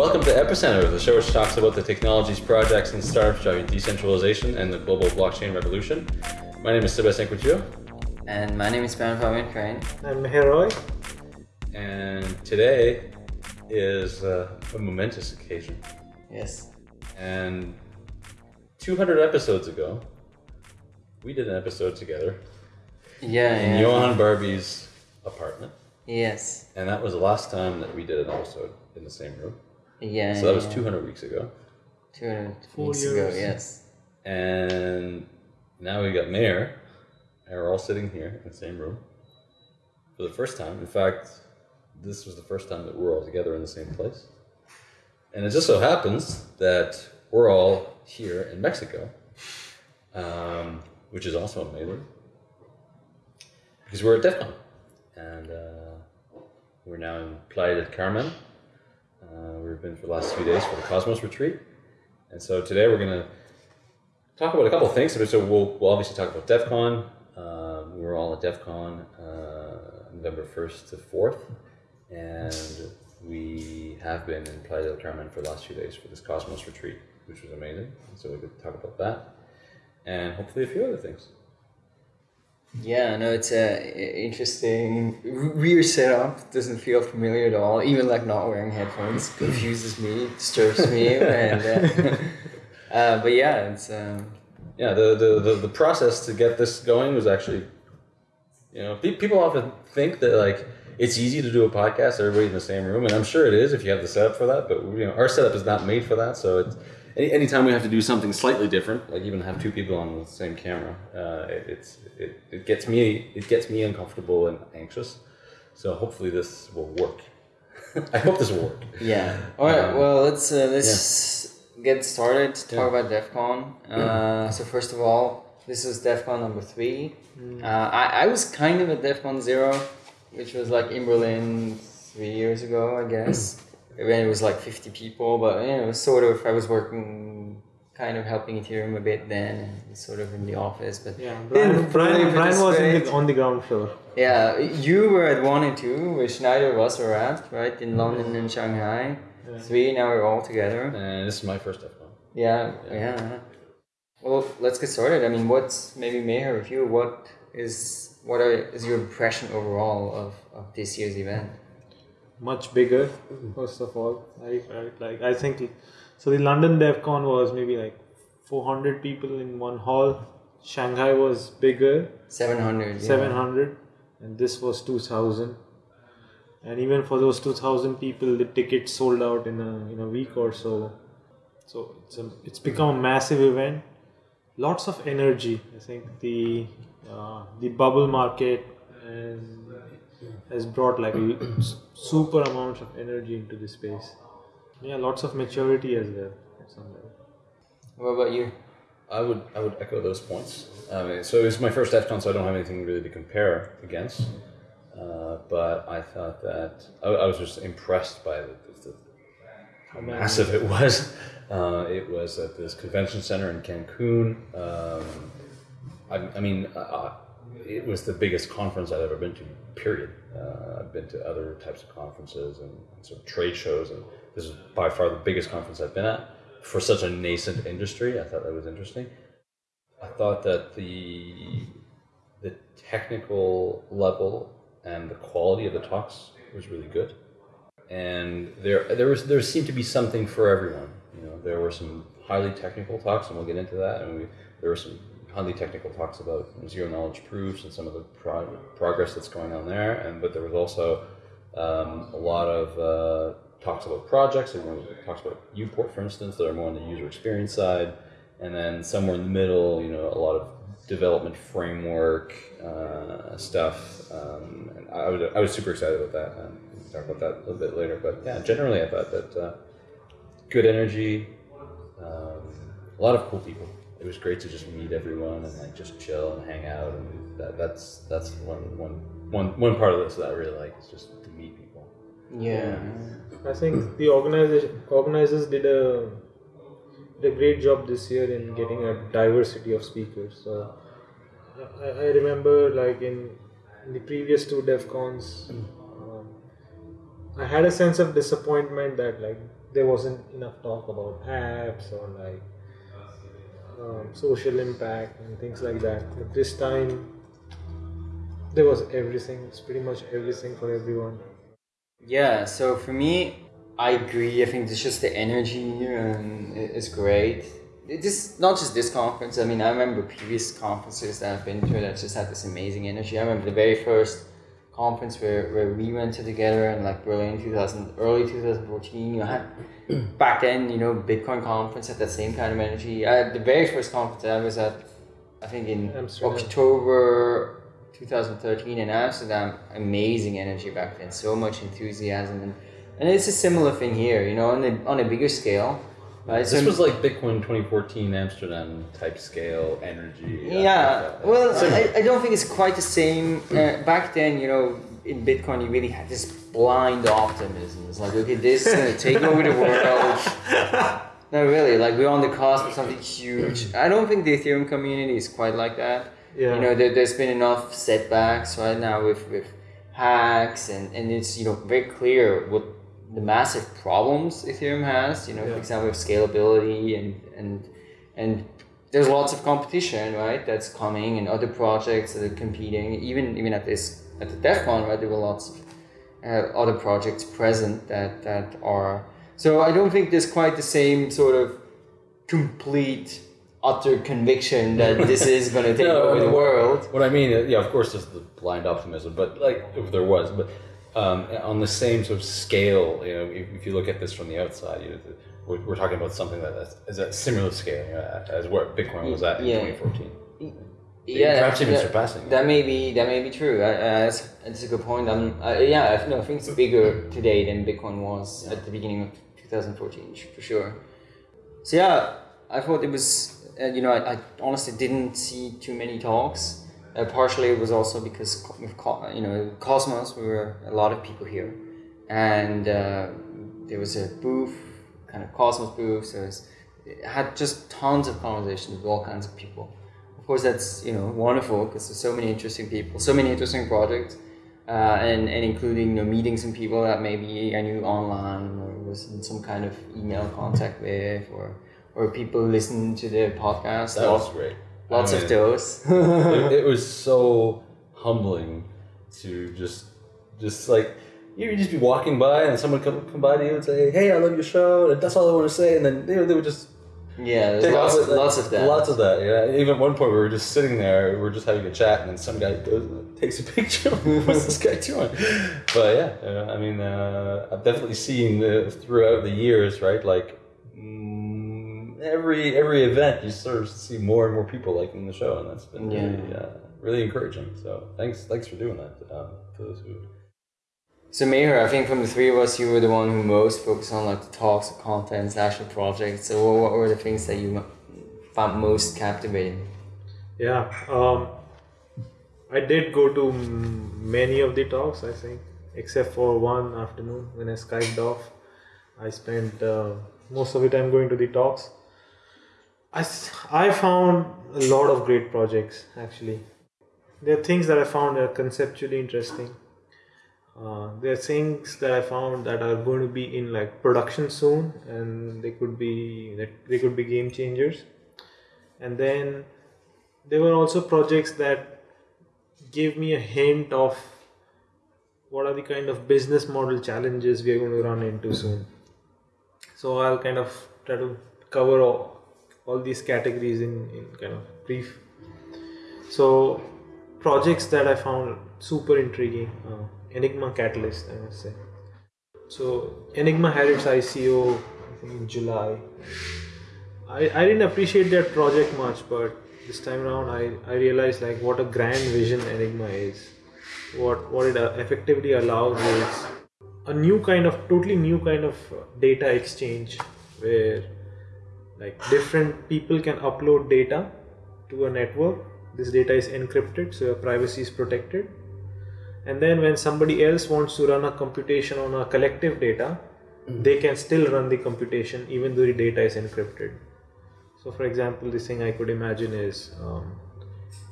Welcome to Epicenter, the show which talks about the technologies, projects, and startups driving decentralization and the global blockchain revolution. My name is Sebastien Couture, And my name is Brian Fabian Crain. I'm Heroy. and today is uh, a momentous occasion. Yes. And 200 episodes ago, we did an episode together Yeah, in yeah. Johann Barbie's apartment, Yes. and that was the last time that we did an episode in the same room. Yeah. So that was 200 weeks ago. 200 Four weeks ago, yes. And now we got Meher, and we're all sitting here in the same room for the first time. In fact, this was the first time that we're all together in the same place. And it just so happens that we're all here in Mexico, um, which is also amazing because we're at DevCon. And uh, we're now in Playa del Carmen. Uh, we've been for the last few days for the Cosmos retreat. And so today we're going to talk about a couple of things. So we'll, we'll obviously talk about DevCon. Um, we were all at DevCon uh, November 1st to 4th. And we have been in Playa del Carmen for the last few days for this Cosmos retreat, which was amazing. So we could talk about that. And hopefully a few other things. Yeah, no, it's a interesting, weird setup. Doesn't feel familiar at all. Even like not wearing headphones confuses me, disturbs me, and uh, uh, but yeah, it's um, yeah, the, the, the, the process to get this going was actually, you know, pe- people often think that like it's easy to do a podcast, everybody in the same room, and I'm sure it is if you have the setup for that. But you know, our setup is not made for that. So it's any anytime we have to do something slightly different, like even have two people on the same camera, uh, it, it's it, it gets me it gets me uncomfortable and anxious. So hopefully this will work. I hope this will work. yeah. All right, Um, well let's uh, let's get started. Talk Yeah. about DevCon. Uh, so first of all, this is DevCon number three. Uh, I I was kind of at DevCon zero, which was like in Berlin three years ago, I guess. when it was like 50 people, but you know, it was sort of, I was working kind of helping Ethereum a bit then, and sort of in the office, but Yeah, didn't Brian, Brian, Brian was in the, on the ground floor. Yeah, you were at one and two, which neither of us were at, right? In London and Shanghai. Three, now we're all together. And this is my first DevCon. Yeah, yeah. Well, let's get started. I mean, what's maybe Meher with you? What is what are, is your impression overall of, of this year's event? Much bigger, first of all. I, I like. I think so. The London DevCon was maybe like 400 people in one hall. Shanghai was bigger, Seven hundred. 700, and this was 2,000. And even for those 2,000 people, the tickets sold out in a in a week or so. So it's a, it's become a massive event. Lots of energy. I think the uh, the bubble market and has brought like l- s- super amounts of energy into the space. Yeah, lots of maturity as well. at some level. What about you? I would I would echo those points. I mean, so it's my first DevCon, so I don't have anything really to compare against. Uh, but I thought that I, I was just impressed by the, the, how massive it was. Uh, it was at this convention center in Cancun. Um, I, I mean, uh, it was the biggest conference I've ever been to. Period. Uh, I've been to other types of conferences and, and sort of trade shows, and this is by far the biggest conference I've been at for such a nascent industry. I thought that was interesting. I thought that the the technical level and the quality of the talks was really good, and there there was there seemed to be something for everyone. You know, there were some highly technical talks, and we'll get into that. And we, there were some highly technical talks about zero knowledge proofs and some of the pro- progress that's going on there. And but there was also um, a lot of uh, talks about projects. Were talks about Uport, for instance, that are more on the user experience side, and then somewhere in the middle, you know, a lot of development framework uh, stuff. Um, and I was I was super excited about that. Um, we talk about that a little bit later. But yeah, generally, I thought that uh, good energy, um, a lot of cool people. It was great to just meet everyone and like just chill and hang out. And that, that's that's one one one one part of this that I really like is just to meet people. Yeah. I think the organization organizers did a did a great job this year in getting a diversity of speakers. So I, I remember like in, in the previous two DevCons, um, I had a sense of disappointment that like there wasn't enough talk about apps or like um, social impact and things like that. But this time, there was everything. It's pretty much everything for everyone. Yeah, so for me, I agree. I think it's just the energy um, i- is great. It This not just this conference. I mean, I remember previous conferences that I've been to that just had this amazing energy. I remember the very first conference where, where we went to together in like Berlin, two thousand, early two thousand fourteen. You had back then, you know, Bitcoin conference had that same kind of energy. I, the very first conference I was at, I think in Amsterdam. October 2013 in Amsterdam, amazing energy back then, so much enthusiasm, and, and it's a similar thing here, you know, on a, on a bigger scale. This was like Bitcoin 2014 Amsterdam type scale energy. yeah, well, I, I don't think it's quite the same. Uh, back then, you know, in Bitcoin, you really had this blind optimism. It's like, okay, this is going to take over the world. No, really, like we're on the cusp of something huge. I don't think the Ethereum community is quite like that. Yeah. You know, there, there's been enough setbacks right now with, with hacks, and, and it's, you know, very clear what the massive problems Ethereum has, you know, Yeah. for example, with scalability and, and, and there's lots of competition, right? That's coming, and other projects that are competing. Even even at this at the DevCon, right? There were lots of uh, other projects present that that are. So I don't think there's quite the same sort of complete, utter conviction that this is going to take No, over the world. What I mean, yeah, of course, there's the blind optimism, but like if there was, but um, on the same sort of scale, you know, if, if you look at this from the outside, you know, we're, we're talking about something that is- at similar scale you know, as where Bitcoin was at in Yeah. 2014. Yeah, perhaps even that- surpassing. That may be that may be true. Uh, that's, that's a good point. Um, uh, yeah, I, no, I think it's bigger today than Bitcoin was at the beginning of 2014 for sure. So yeah, I thought it was. Uh, you know, I, I honestly didn't see too many talks. Uh, partially, it was also because you know Cosmos, we were a lot of people here, and uh, there was a booth, kind of Cosmos booth. So it, was, it had just tons of conversations with all kinds of people. Of course, that's you know wonderful because there's so many interesting people, so many interesting projects, uh, and and including you know, meeting some people that maybe I knew online or was in some kind of email contact with, or or people listening to the podcast. That was great. Lots I of mean, those. it, it was so humbling to just just like you would just be walking by and someone come come by to you and say, "Hey, I love your show," and that's all I want to say, and then they, they would just yeah, there's lots, with lots of that. Lots of that. Yeah. Even at one point, we were just sitting there, we were just having a chat, and then some guy goes, takes a picture. What's this guy doing? But yeah, I mean, uh, I've definitely seen uh, throughout the years, right? Like every every event, you sort of see more and more people liking the show, and that's been Yeah. really, uh, really encouraging. So thanks, thanks for doing that. Um, for those who So Meher, I think from the three of us, you were the one who most focused on like the talks, the contents, the actual projects. So what, what were the things that you found most captivating? Yeah, um, I did go to many of the talks, I think, except for one afternoon when I Skyped off. I spent uh, most of the time going to the talks. I, I found a lot of great projects actually. There are things that I found that are conceptually interesting. Uh, there are things that I found that are going to be in like production soon, and they could be that they could be game changers. And then there were also projects that gave me a hint of what are the kind of business model challenges we are going to run into soon. So I'll kind of try to cover all, all these categories in, in kind of brief. So projects that I found super intriguing, uh, Enigma Catalyst, I must say. So Enigma had its ICO in July. I, I didn't appreciate that project much, but this time around I, I realized like what a grand vision Enigma is. What what it uh, effectively allows is a new kind of totally new kind of data exchange where like different people can upload data to a network. This data is encrypted, so your privacy is protected. And then when somebody else wants to run a computation on a collective data, they can still run the computation even though the data is encrypted. So, for example, this thing I could imagine is um,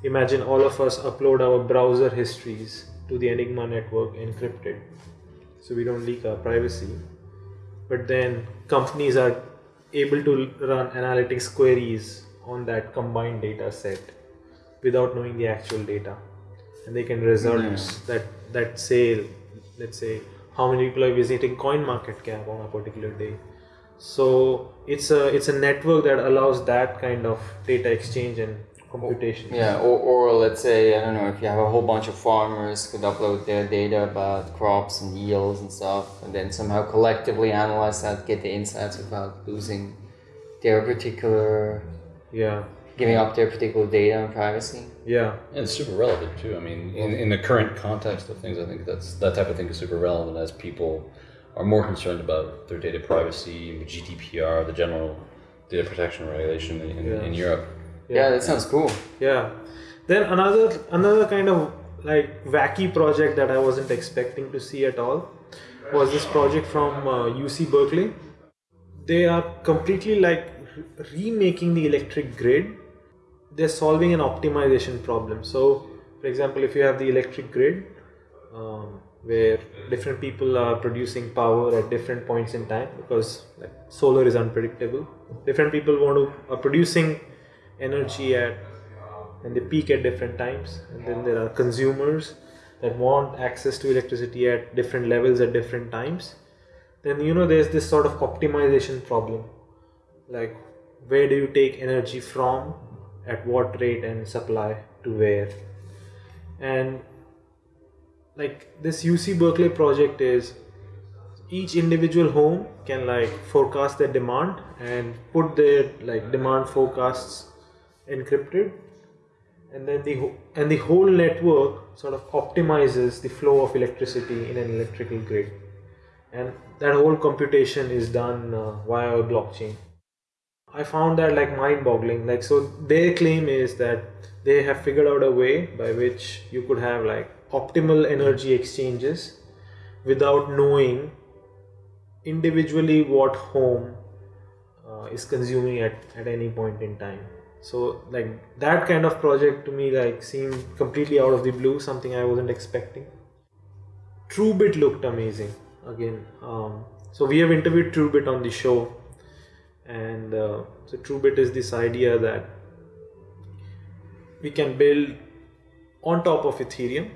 imagine all of us upload our browser histories to the Enigma network encrypted, so we don't leak our privacy. but then companies are able to run analytics queries on that combined data set without knowing the actual data. And they can results that that say let's say how many people are visiting coin market cap on a particular day. So it's a it's a network that allows that kind of data exchange and computation Yeah, or, or let's say, I don't know, if you have a whole bunch of farmers could upload their data about crops and yields and stuff, and then somehow collectively analyze that, get the insights without losing their particular, yeah giving up their particular data and privacy. yeah And it's super relevant too. I mean, in, in the current context of things, I think that's that type of thing is super relevant as people are more concerned about their data privacy, GDPR, the general data protection regulation in, in, Yeah. in Europe. Yeah, that sounds cool. Yeah. Then another another kind of like wacky project that I wasn't expecting to see at all was this project from uh, UC Berkeley. They are completely like remaking the electric grid. They're solving an optimization problem. So, for example, if you have the electric grid um, where different people are producing power at different points in time because like solar is unpredictable. Different people want to are producing energy at and they peak at different times. And then there are consumers that want access to electricity at different levels at different times. Then you know there's this sort of optimization problem. Like where do you take energy from? At what rate and supply to where? And like this UC Berkeley project is each individual home can like forecast their demand and put their like demand forecasts encrypted and then the and the whole network sort of optimizes the flow of electricity in an electrical grid. And that whole computation is done uh, via a blockchain. I found that like mind boggling like so their claim is that they have figured out a way by which you could have like optimal energy exchanges without knowing individually what home uh, is consuming at, at any point in time so like that kind of project to me like seemed completely out of the blue something i wasn't expecting. Truebit looked amazing again um, so we have interviewed truebit on the show and uh, so truebit is this idea that we can build on top of ethereum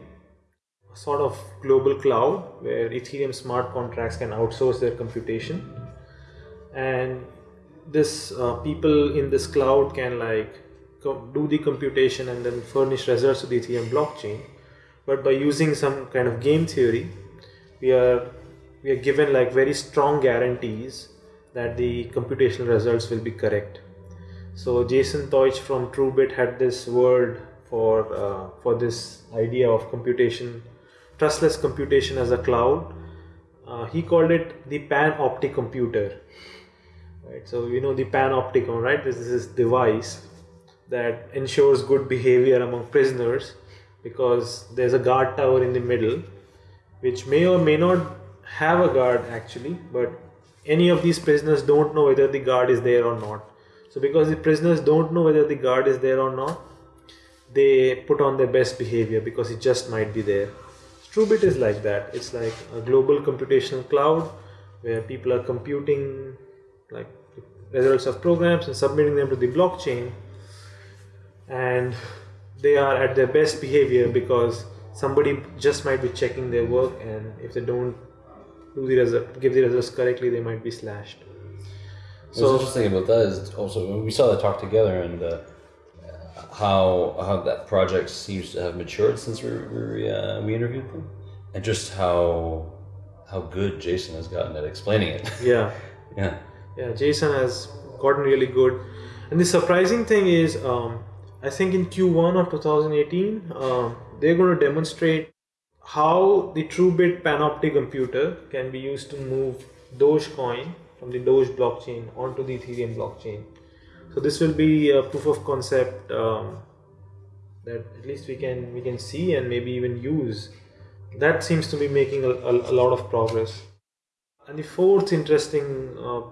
a sort of global cloud where ethereum smart contracts can outsource their computation and this uh, people in this cloud can like do the computation and then furnish results to the ethereum blockchain. But by using some kind of game theory we are we are given like very strong guarantees that the computational results will be correct. So jason Teutsch from truebit had this word for uh, for this idea of computation trustless computation as a cloud. Uh, he called it the pan panoptic computer right so you know the panopticon right? This is this device that ensures good behavior among prisoners because there's a guard tower in the middle which may or may not have a guard actually but any of these prisoners don't know whether the guard is there or not. So because the prisoners don't know whether the guard is there or not they put on their best behavior because it just might be there. Truebit is like that. It's like a global computational cloud where people are computing like results of programs and submitting them to the blockchain. And they are at their best behavior because somebody just might be checking their work and if they don't do the result give the results correctly they might be slashed. So What's interesting about that is also we saw that talk together and uh, how how that project seems to have matured since we we, uh, we interviewed them, and just how how good Jason has gotten at explaining it. yeah. Yeah, yeah jason has gotten really good. And the surprising thing is um, i think in q1 of 2018 um, they're going to demonstrate how the truebit panoptic computer can be used to move dogecoin from the doge blockchain onto the ethereum blockchain. So this will be a proof of concept um, that at least we can we can see and maybe even use. That seems to be making a, a, a lot of progress. And the fourth interesting uh,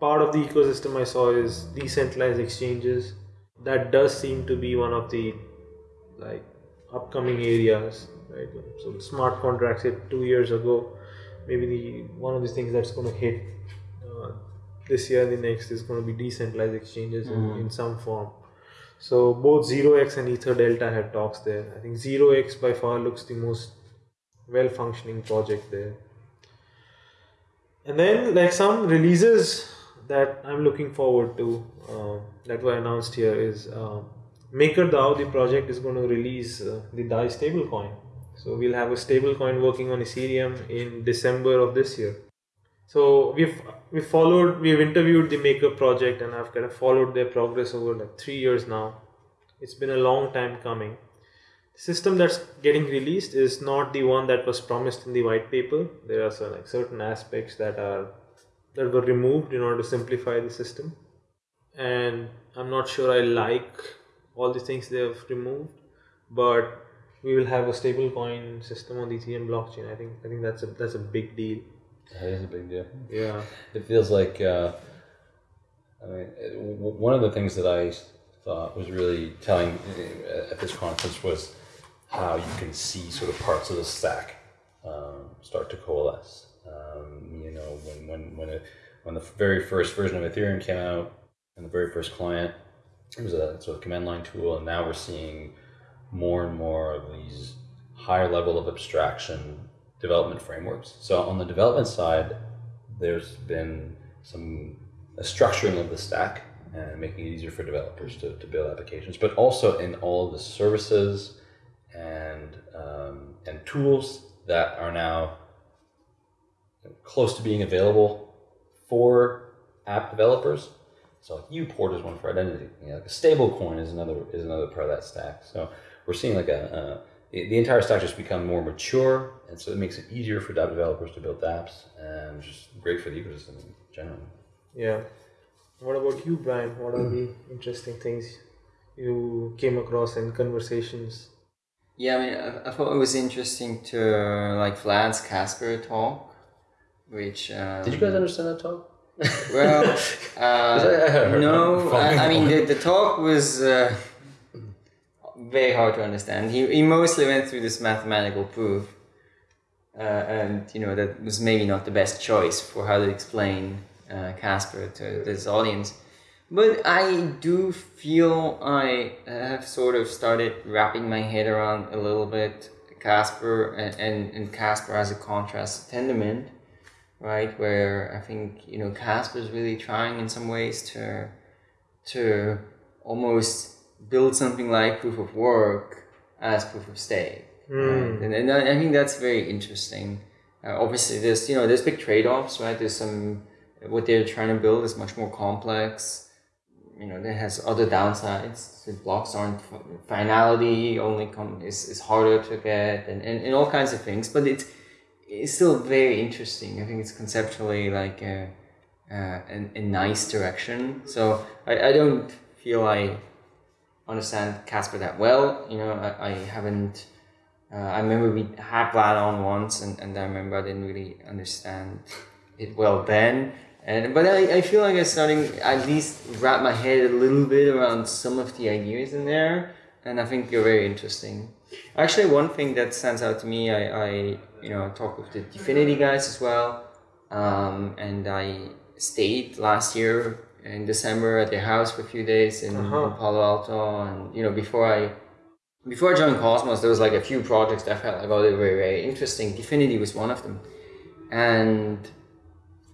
part of the ecosystem I saw is decentralized exchanges. That does seem to be one of the like upcoming areas, right? So smart contracts hit two years ago. maybe the one of the things that's going to hit uh, this year and the next is going to be decentralized exchanges in, in some form. So both 0x and Ether Delta had talks there. I think 0x by far looks the most well functioning project there. And then like some releases that I'm looking forward to uh, that were announced here is uh, MakerDAO, the project is going to release uh, the DAI stablecoin. So we'll have a stablecoin working on Ethereum in December of this year. So we've we followed we've interviewed the Maker project and I've kind of followed their progress over like three years now. It's been a long time coming. The system that's getting released is not the one that was promised in the white paper. There are some, like certain aspects that are that were removed in order to simplify the system, and I'm not sure I like all the things they have removed, but we will have a stablecoin system on the Ethereum blockchain. I think I think that's a that's a big deal. That is a big deal. Yeah. It feels like, uh, I mean, it, one of the things that I thought was really telling uh, at this conference was how you can see sort of parts of the stack um, start to coalesce. Know, when when when it, when the very first version of Ethereum came out and the very first client, it was a sort of command line tool, and now we're seeing more and more of these higher level of abstraction development frameworks. So on the development side, there's been some a structuring of the stack and making it easier for developers to, to build applications, but also in all the services and um, and tools that are now close to being available for app developers. So like Uport is one for identity. You know, like a stable coin is another is another part of that stack. So we're seeing like a, a the, the entire stack just become more mature, and so it makes it easier for app developers to build apps, and just great for the ecosystem in general. Yeah. What about you, Brian? What are the interesting things you came across in conversations? Yeah, I mean, I, I thought it was interesting to uh, like Vlad's Casper talk, which um, Did you guys understand that talk? well, uh, no, I, I mean the, the talk was uh, very hard to understand. He, he mostly went through this mathematical proof, uh, and you know that was maybe not the best choice for how to explain uh, Casper to this audience. But I do feel I have sort of started wrapping my head around a little bit Casper and, and, and Casper as a contrast to Tendermint right? Where I think you know Casper is really trying in some ways to to almost build something like proof of work as proof of stake, right? and, and I I think that's very interesting. Uh, obviously, there's you know there's big trade offs, right? There's some what they're trying to build is much more complex. You know, that has other downsides. The blocks aren't finality only come is, is harder to get and, and, and all kinds of things. But it's it's still very interesting. I think it's conceptually like a, a, a, nice direction. So I, I don't feel I understand Casper that well. You know, I, I haven't. Uh, I remember we had Vlad on once, and, and I remember I didn't really understand it well then. And but I, I feel like I'm starting at least wrap my head a little bit around some of the ideas in there, and I think they're very interesting. Actually, one thing that stands out to me, I, I you know talked with the DFINITY guys as well, um, and I stayed last year in December at their house for a few days in, Uh-huh. in Palo Alto, and you know before I before I joined Cosmos, there was like a few projects that I felt like oh they were very, very interesting. DFINITY was one of them, and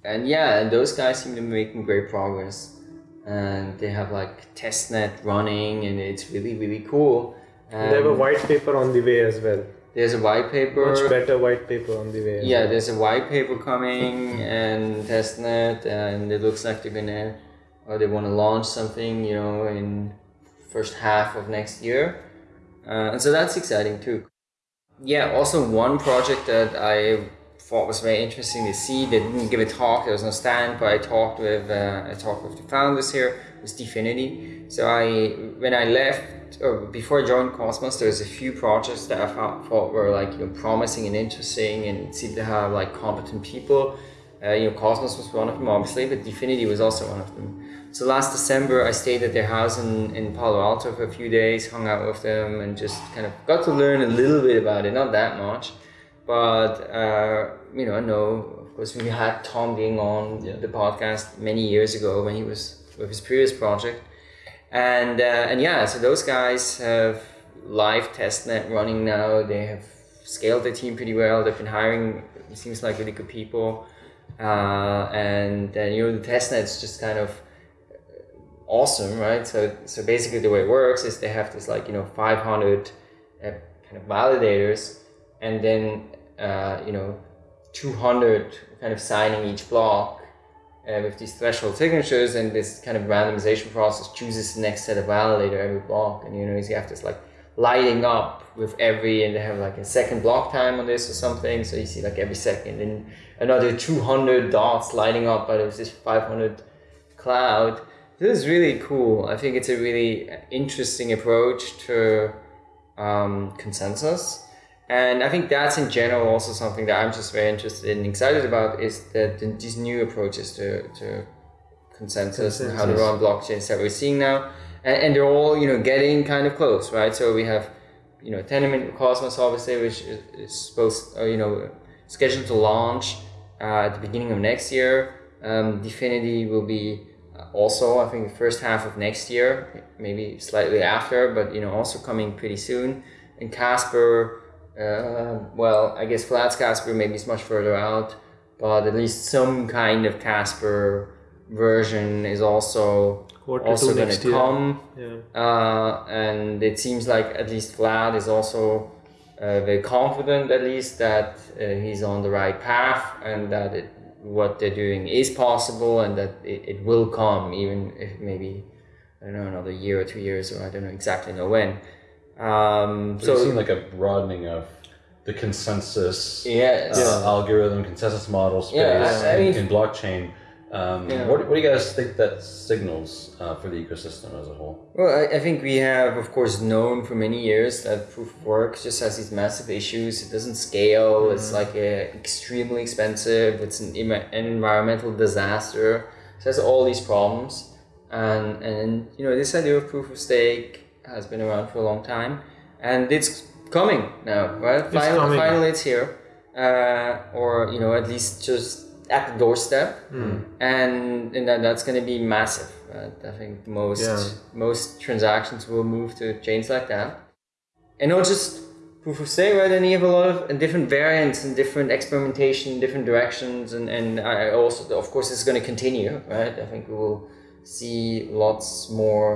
and yeah, and those guys seem to be making great progress, and they have like testnet running, and it's really really cool. And they have a white paper on the way as well. There's a white paper. Much better white paper on the way. Yeah, well. there's a white paper coming and testnet, and it looks like they're gonna or they want to launch something, you know, in first half of next year, uh, and so that's exciting too. Yeah, also one project that I thought was very interesting to see. They didn't give a talk. There was no stand, but I talked with uh, I with the founders here. Was DFINITY. So I when I left or before I joined Cosmos, there was a few projects that I thought, thought were like you know promising and interesting, and seemed to have like competent people. Uh, you know, Cosmos was one of them, obviously, but DFINITY was also one of them. So last December, I stayed at their house in, in Palo Alto for a few days, hung out with them, and just kind of got to learn a little bit about it, not that much. But uh, you know, I know of course we had Tom being on Yeah. the podcast many years ago when he was with his previous project, and uh, and yeah, so those guys have live testnet running now. They have scaled their team pretty well. They've been hiring it seems like really good people, uh, and then you know the testnet's just kind of awesome, right? So so basically the way it works is they have this like you know 500 uh, kind of validators, and then uh, you know 200 kind of signing each block uh, with these threshold signatures, and this kind of randomization process chooses the next set of validator every block, and you know you have this like lighting up with every and they have like a second block time on this or something. So you see like every second and another 200 dots lighting up out of this 500 cloud. This is really cool. I think it's a really interesting approach to um, consensus and i think that's in general also something that i'm just very interested and excited about is that these new approaches to, to consensus, and how to run blockchains that we're seeing now. And, and they're all you know getting kind of close right? So we have you know Tendermint cosmos obviously which is, is supposed uh, you know scheduled to launch uh, at the beginning of next year. Um, DFINITY will be uh, also I think the first half of next year maybe slightly after but you know also coming pretty soon. And Casper uh, well I guess Vlad's Casper maybe is much further out but at least some kind of Casper version is also Quarter also going to come. Yeah. uh, and it seems like at least Vlad is also uh, very confident at least that uh, he's on the right path and that it, what they're doing is possible and that it, it will come even if maybe I don't know another year or two years or I don't know exactly know when um, So we've seen like a broadening of the consensus yes uh, algorithm, consensus model space Yeah, I- I in, mean- in blockchain. Um, Yeah. what, what do you guys think that signals uh, for the ecosystem as a whole? Well, I, I think we have, of course, known for many years that proof of work just has these massive issues. It doesn't scale. It's like a, extremely expensive. It's an, an environmental disaster. So it has all these problems. And, and you know, this idea of proof of stake has been around for a long time. And it's coming now, right? It's Finally, coming. finally it's here. Uh, or, you know, at least just at the doorstep and and that, that's going to be massive. Right? I think most Yeah. most transactions will move to chains like that, and not just proof of stake, right? And you have a lot of different variants and different experimentation, different directions, and and I also, of course, it's going to continue, right? I think we will see lots more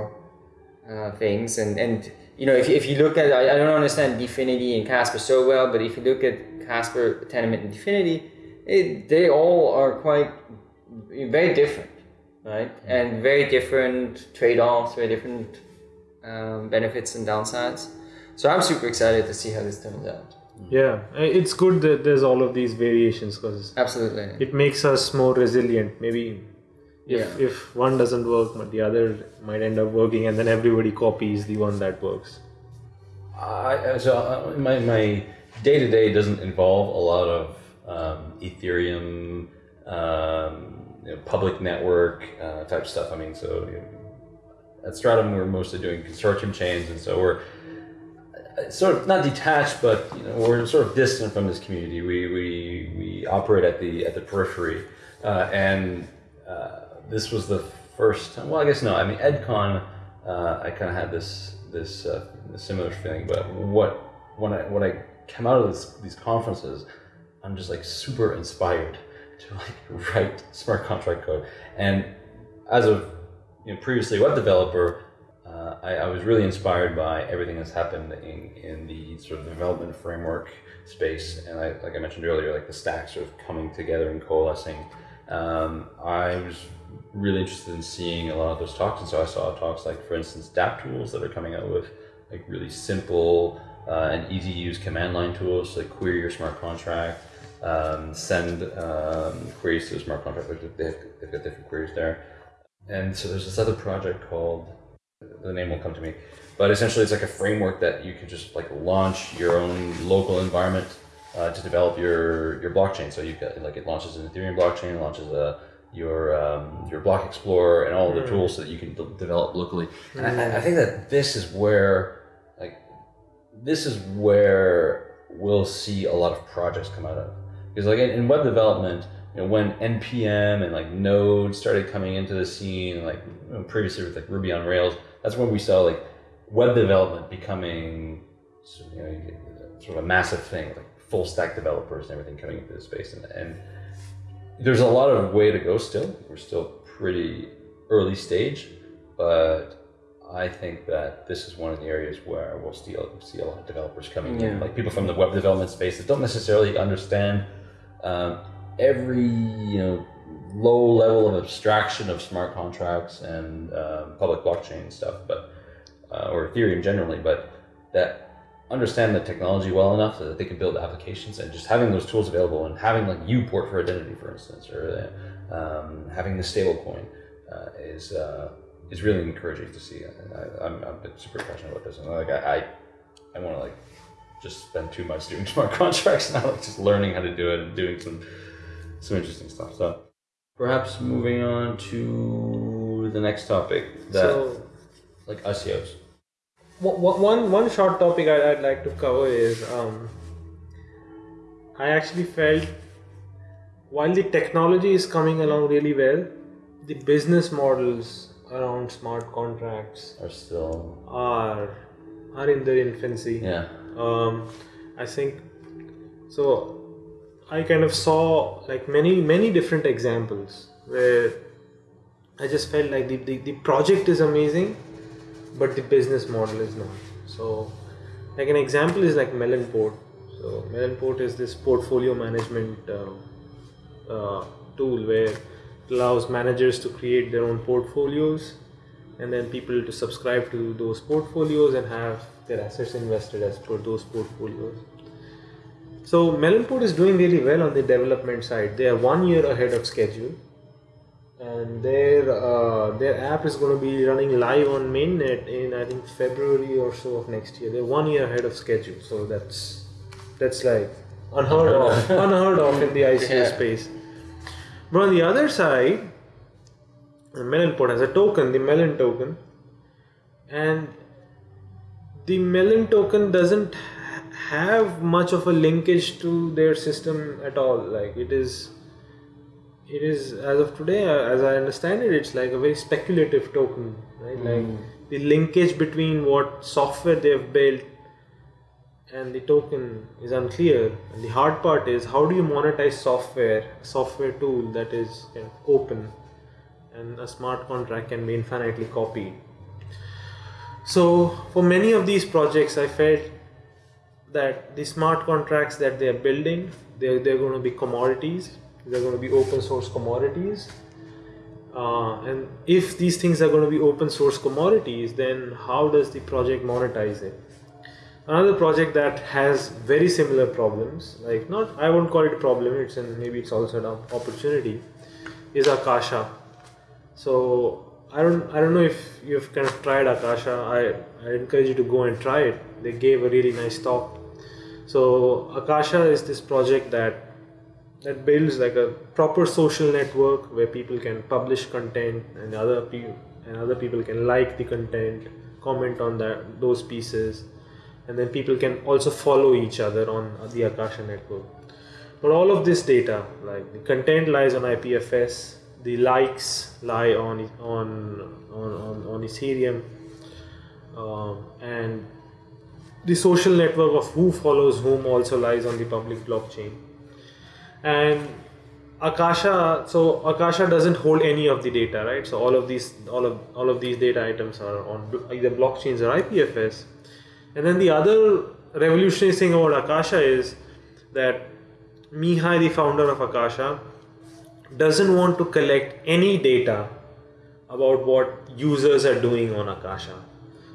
uh, things, and and you know, if, if you look at, I, I don't understand DFINITY and Casper so well, but if you look at Casper, Tendermint, and DFINITY, it, they all are quite very different, right? And very different trade-offs, very different um, benefits and downsides. So I'm super excited to see how this turns out. Yeah, Uh, it's good that there's all of these variations because Absolutely. it makes us more resilient. Maybe if, Yeah. if one doesn't work, but the other might end up working, and then everybody copies the one that works. I, so uh, my my day to day doesn't involve a lot of um, Ethereum, um, you know, public network uh, type stuff. I mean, so you know, at Stratumn we're mostly doing consortium chains, and so we're uh, sort of not detached, but you know, we're sort of distant from this community. We we, we operate at the at the periphery, uh, and uh, this was the first time. Well, I guess no. I mean, EdCon, uh, I kind of had this this uh, similar feeling, but what when I when I come out of this, these conferences, I'm just like super inspired to like write smart contract code. And as a you know, previously web developer, uh, I, I was really inspired by everything that's happened in, in the sort of development framework space. And I, like I mentioned earlier, like the stacks sort of coming together and coalescing. Um, I was really interested in seeing a lot of those talks. And so I saw talks like, for instance, DApp tools that are coming out with like really simple uh, and easy to use command line tools, like query your smart contract, um, send um, queries to a smart contract. Like they have, they've got different queries there. And so there's this other project called, the name will come to me, but essentially it's like a framework that you can just like launch your own local environment uh, to develop your, your blockchain. So you've got like it launches an Ethereum blockchain, it launches a your um, your block explorer and all the tools so that you can de- develop locally. And I, I think that this is where like this is where we'll see a lot of projects come out of. Because like in, in web development, you know, when npm and like Node started coming into the scene, like you know, previously with like Ruby on Rails, that's when we saw like web development becoming you know, sort of a massive thing, like full stack developers and everything coming into the space. And, and there's a lot of way to go still. We're still pretty early stage, but I think that this is one of the areas where we'll see, see a lot of developers coming Yeah. in, like people from the web development space that don't necessarily understand um, every you know low level of abstraction of smart contracts and um, public blockchain stuff, but uh, or Ethereum generally, but that understand the technology well enough so that they can build applications and just having those tools available and having like Uport for identity, for instance, or um, having the stablecoin uh, is uh, is really encouraging to see. I, I'm, I'm super passionate about this, and like I, I, I want to like just spend too much doing smart contracts now, like just learning how to do it and doing some some interesting stuff. So perhaps moving on to the next topic that So like ICOs. One, one short topic I'd, I'd like to cover is um, I actually felt while the technology is coming along really well, the business models around smart contracts are still are are in their infancy. yeah um, I think so. I kind of saw like many many different examples where I just felt like the, the, the project is amazing, but the business model is not. So, like an example is like Melonport. So Melonport is this portfolio management uh, uh, tool where it allows managers to create their own portfolios and then people to subscribe to those portfolios and have their assets invested as per those portfolios. So Melonport is doing really well on the development side. They are one year ahead of schedule, and their uh, their app is going to be running live on mainnet in I think February or so of next year. They're one year ahead of schedule, so that's that's like unheard of, unheard of in the ICO Yeah. space. But on the other side, Melonport has a token, the Melon token, and the Melon token doesn't have much of a linkage to their system at all. Like it is, it is as of today, uh, as I understand it, it's like a very speculative token, right? Like the linkage between what software they have built and the token is unclear. And the hard part is how do you monetize software, software tool that is kind of open, and a smart contract can be infinitely copied. So for many of these projects, I felt that the smart contracts that they are building, they're, they're going to be commodities. They're going to be open source commodities. Uh, and if these things are going to be open source commodities, then how does the project monetize it? Another project that has very similar problems, like not I won't call it a problem, it's and maybe it's also an opportunity, is Akasha. So I don't I don't know if you've kind of tried Akasha. I, I encourage you to go and try it. They gave a really nice talk. So Akasha is this project that that builds like a proper social network where people can publish content and other people and other people can like the content, comment on that those pieces, and then people can also follow each other on the Akasha network. But all of this data, like the content lies on IPFS, the likes lie on on on on, on Ethereum, um, and the social network of who follows whom also lies on the public blockchain. And Akasha, so Akasha doesn't hold any of the data, right? So all of these, all of all of these data items are on either blockchains or IPFS. And then the other revolutionary thing about Akasha is that Mihai, the founder of Akasha, doesn't want to collect any data about what users are doing on Akasha.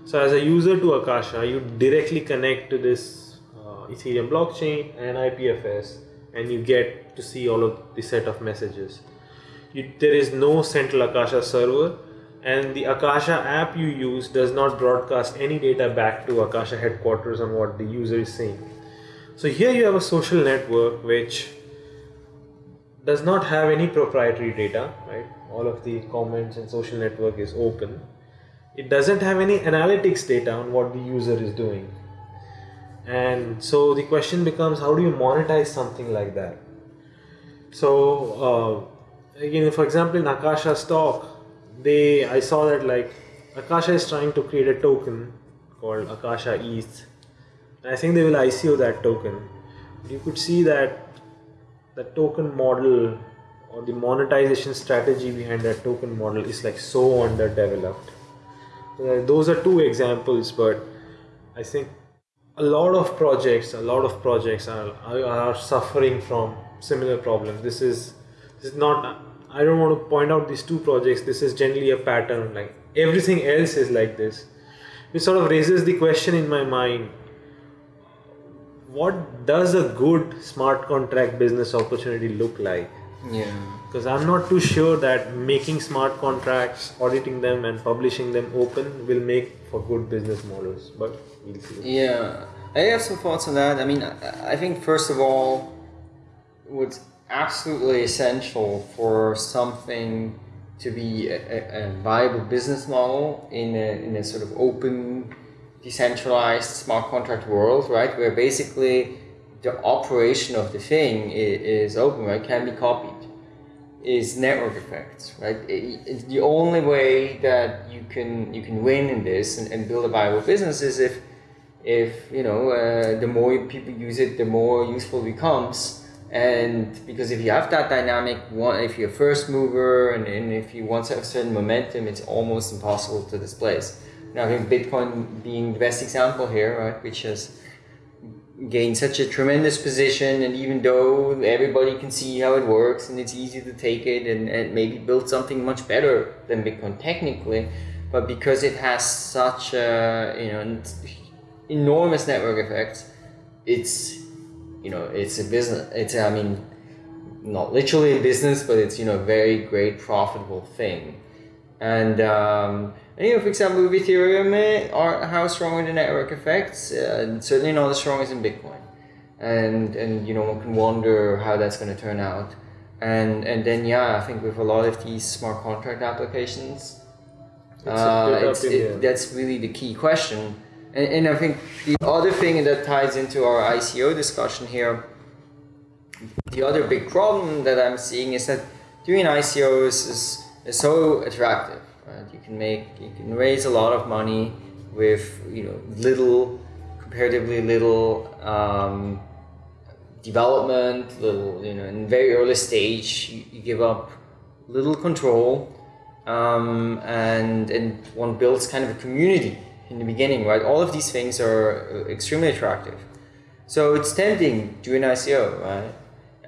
So, as a user to Akasha, you directly connect to this uh, Ethereum blockchain and IPFS, and you get to see all of the set of messages. You, there is no central Akasha server, and the Akasha app you use does not broadcast any data back to Akasha headquarters on what the user is saying. So here you have a social network which does not have any proprietary data, right? All of the comments and social network is open. It doesn't have any analytics data on what the user is doing. And so the question becomes how do you monetize something like that? So uh, again for example in akasha stock they i saw that like akasha is trying to create a token called akasha eth and i think they will ico that token. You could see that the token model or the monetization strategy behind that token model is like so underdeveloped. Those are two examples but i think a lot of projects a lot of projects are, are, are suffering from similar problems. This is this is not i don't want to point out these two projects. This is generally a pattern like everything else is like this. It sort of raises the question in my mind what does a good smart contract business opportunity look like? Yeah. because i'm not too sure that making smart contracts auditing them and publishing them open will make for good business models but Yeah, I have some thoughts on that. I mean, I think first of all, what's absolutely essential for something to be a, a, a viable business model in a, in a sort of open, decentralized smart contract world, right, where basically the operation of the thing is, is open, right, can be copied is network effects, right? It- it's the only way that you can you can win in this and, and build a viable business is if if you know uh, the more people use it, the more useful it becomes. And because if you have that dynamic, one if you're a first mover and, and if you want to have certain momentum, it's almost impossible to displace. Now, I think Bitcoin being the best example here, right, which has gained such a tremendous position and even though everybody can see how it works and it's easy to take it and, and maybe build something much better than bitcoin technically but because it has such a you know enormous network effects it's you know it's a business it's i mean not literally a business but it's you know a very great profitable thing and, um, and you know, for example, with Ethereum, eh, are, how strong are the network effects? Uh, certainly not as strong as in Bitcoin. And, and you know, one can wonder how that's going to turn out. And, and then, yeah, I think with a lot of these smart contract applications, uh, it's, it, that's really the key question. And, and I think the other thing that ties into our ICO discussion here the other big problem that I'm seeing is that doing ICOs is, is so attractive. Right? You can make, you can raise a lot of money with you know little, comparatively little um, development, little you know in very early stage. You, you give up little control, um, and and one builds kind of a community in the beginning. Right, all of these things are uh, extremely attractive. So it's tempting to do an ICO, right?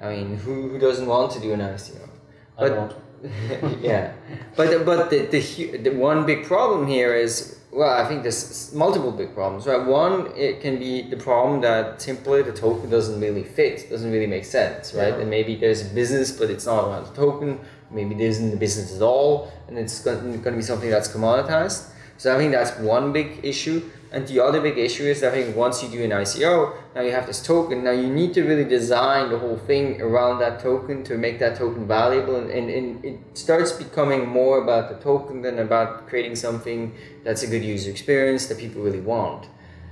I mean, who, who doesn't want to do an ICO? I won't. yeah, but but the, the the one big problem here is well, I think there's multiple big problems, right? One, it can be the problem that simply the token doesn't really fit, doesn't really make sense, right? Yeah. And maybe there's a business, but it's not around the token. Maybe there isn't a business at all, and it's going to be something that's commoditized. So I think that's one big issue. And the other big issue is I think once you do an ICO, now you have this token. Now you need to really design the whole thing around that token to make that token valuable. And, and, and it starts becoming more about the token than about creating something that's a good user experience that people really want.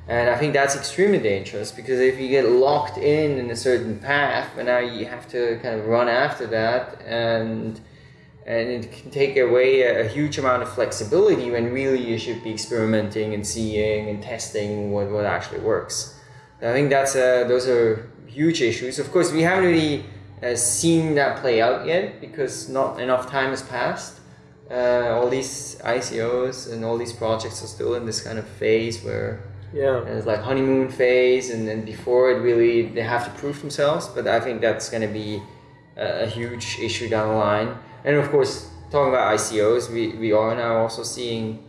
And I think that's extremely dangerous because if you get locked in in a certain path, and now you have to kind of run after that, and and it can take away a, a huge amount of flexibility when really you should be experimenting and seeing and testing what, what actually works. I think that's uh, those are huge issues. Of course, we haven't really uh, seen that play out yet because not enough time has passed. Uh, all these ICOs and all these projects are still in this kind of phase where yeah it's like honeymoon phase, and then before it really they have to prove themselves. But I think that's going to be a, a huge issue down the line. And of course, talking about ICOs, we, we are now also seeing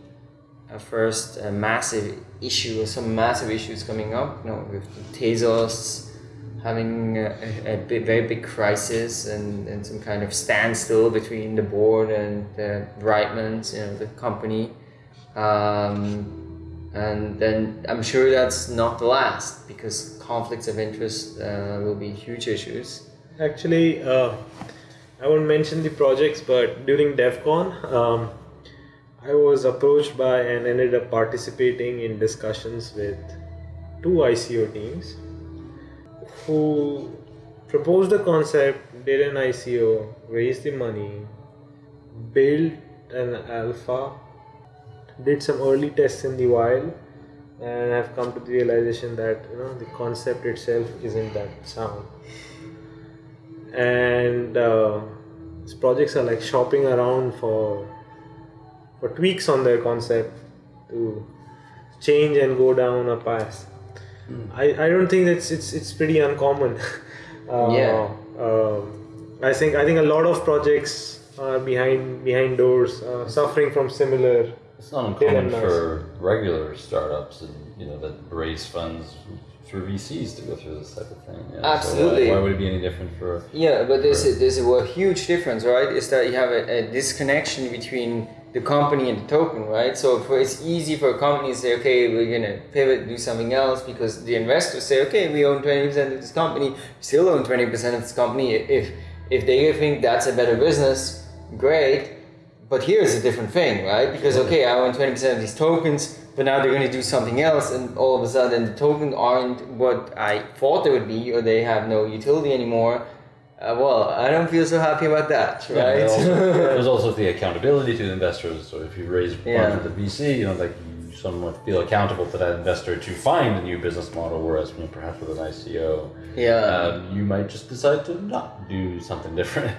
a first uh, massive issue, some massive issues coming up. You know, with Tezos having a, a, a very big crisis and, and some kind of standstill between the board and the Breitmans, you know, the company. Um, and then I'm sure that's not the last because conflicts of interest uh, will be huge issues. Actually, uh, I won't mention the projects, but during DevCon, um, I was approached by and ended up participating in discussions with two ICO teams who proposed the concept, did an ICO, raised the money, built an alpha, did some early tests in the wild, and I've come to the realization that you know the concept itself isn't that sound. And uh, these projects are like shopping around for for tweaks on their concept to change and go down a path. I, I don't think that's it's it's pretty uncommon. uh, Yeah. um, I think I think a lot of projects are behind behind doors, uh, suffering from similar. It's not uncommon for regular startups and you know that raise funds through VCs to go through this type of thing. you know, so why- Absolutely. why, would it be any different for? Yeah, but there's a, there's a, a huge difference, right? Is that you have a, a disconnection between the company and the token, right? So for, it's easy for a company to say, okay, we're gonna pivot, do something else, because the investors say, okay, we own twenty percent of this company, still own twenty percent of this company. If if they think that's a better business, great. But here's a different thing, right? Because okay, I own twenty percent of these tokens, but now they're going to do something else, and all of a sudden the tokens aren't what I thought they would be, or they have no utility anymore. Uh, well, I don't feel so happy about that, right? there's also, there's also the accountability to the investors. So if you raise funds Yeah. with the VC, you know, like you somewhat feel accountable to that investor to find a new business model. Whereas you know, perhaps with an ICO, yeah, um, you might just decide to not do something different.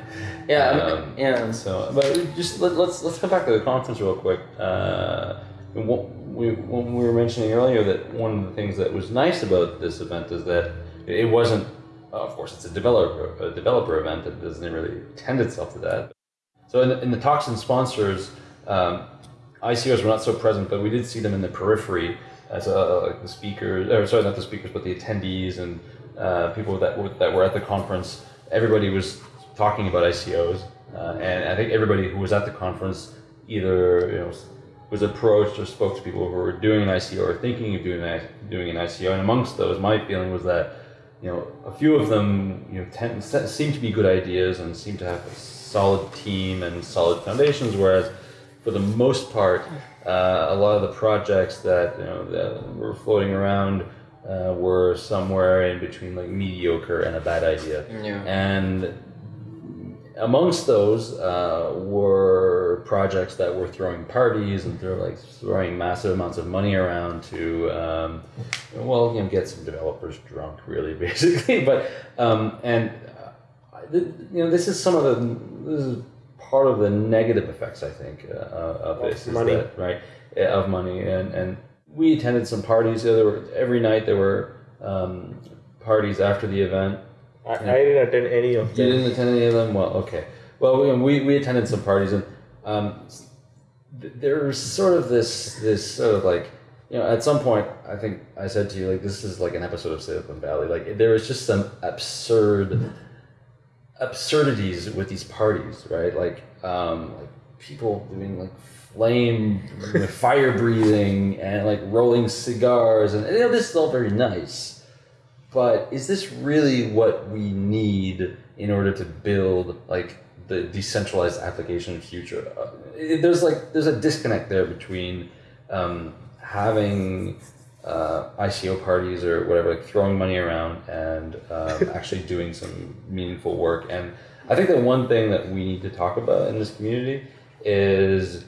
yeah, Um, yeah. So, but just let, let's let's come back to the conference real quick. Uh, what we, when we were mentioning earlier that one of the things that was nice about this event is that it wasn't. Of course, it's a developer a developer event that doesn't really tend itself to that. So in the, in the talks and sponsors, um, ICOs were not so present, but we did see them in the periphery as uh, like the speakers, or sorry, not the speakers, but the attendees and uh, people that were, that were at the conference. Everybody was talking about ICOs, uh, and I think everybody who was at the conference either you know was approached or spoke to people who were doing an ICO or thinking of doing an, doing an ICO. And amongst those, my feeling was that you know a few of them you know tend, seem to be good ideas and seem to have a solid team and solid foundations, whereas for the most part, uh, a lot of the projects that you know that were floating around uh, were somewhere in between like mediocre and a bad idea. Yeah. And amongst those uh, were projects that were throwing parties and they're like throwing massive amounts of money around to um, well you know get some developers drunk really basically. But um, and uh, th- you know this is some of the this is part of the negative effects I think uh, of this is money. that, right uh, of money. And and we attended some parties. There were every night there were um, parties after the event I, I didn't attend any of them. you didn't attend any of them? Well, okay. Well, we, we, we attended some parties, and um, there's sort of this this sort of like you know at some point I think I said to you like this is like an episode of Silicon Valley. Like there was just some absurd absurdities with these parties, right? Like um, like people doing like flame fire breathing and like rolling cigars and you know this is all very nice but is this really what we need in order to build like the decentralized application future Uh, there's like there's a disconnect there between um, having uh, ICO parties or whatever, like throwing money around and um, actually doing some meaningful work. And I think that one thing that we need to talk about in this community is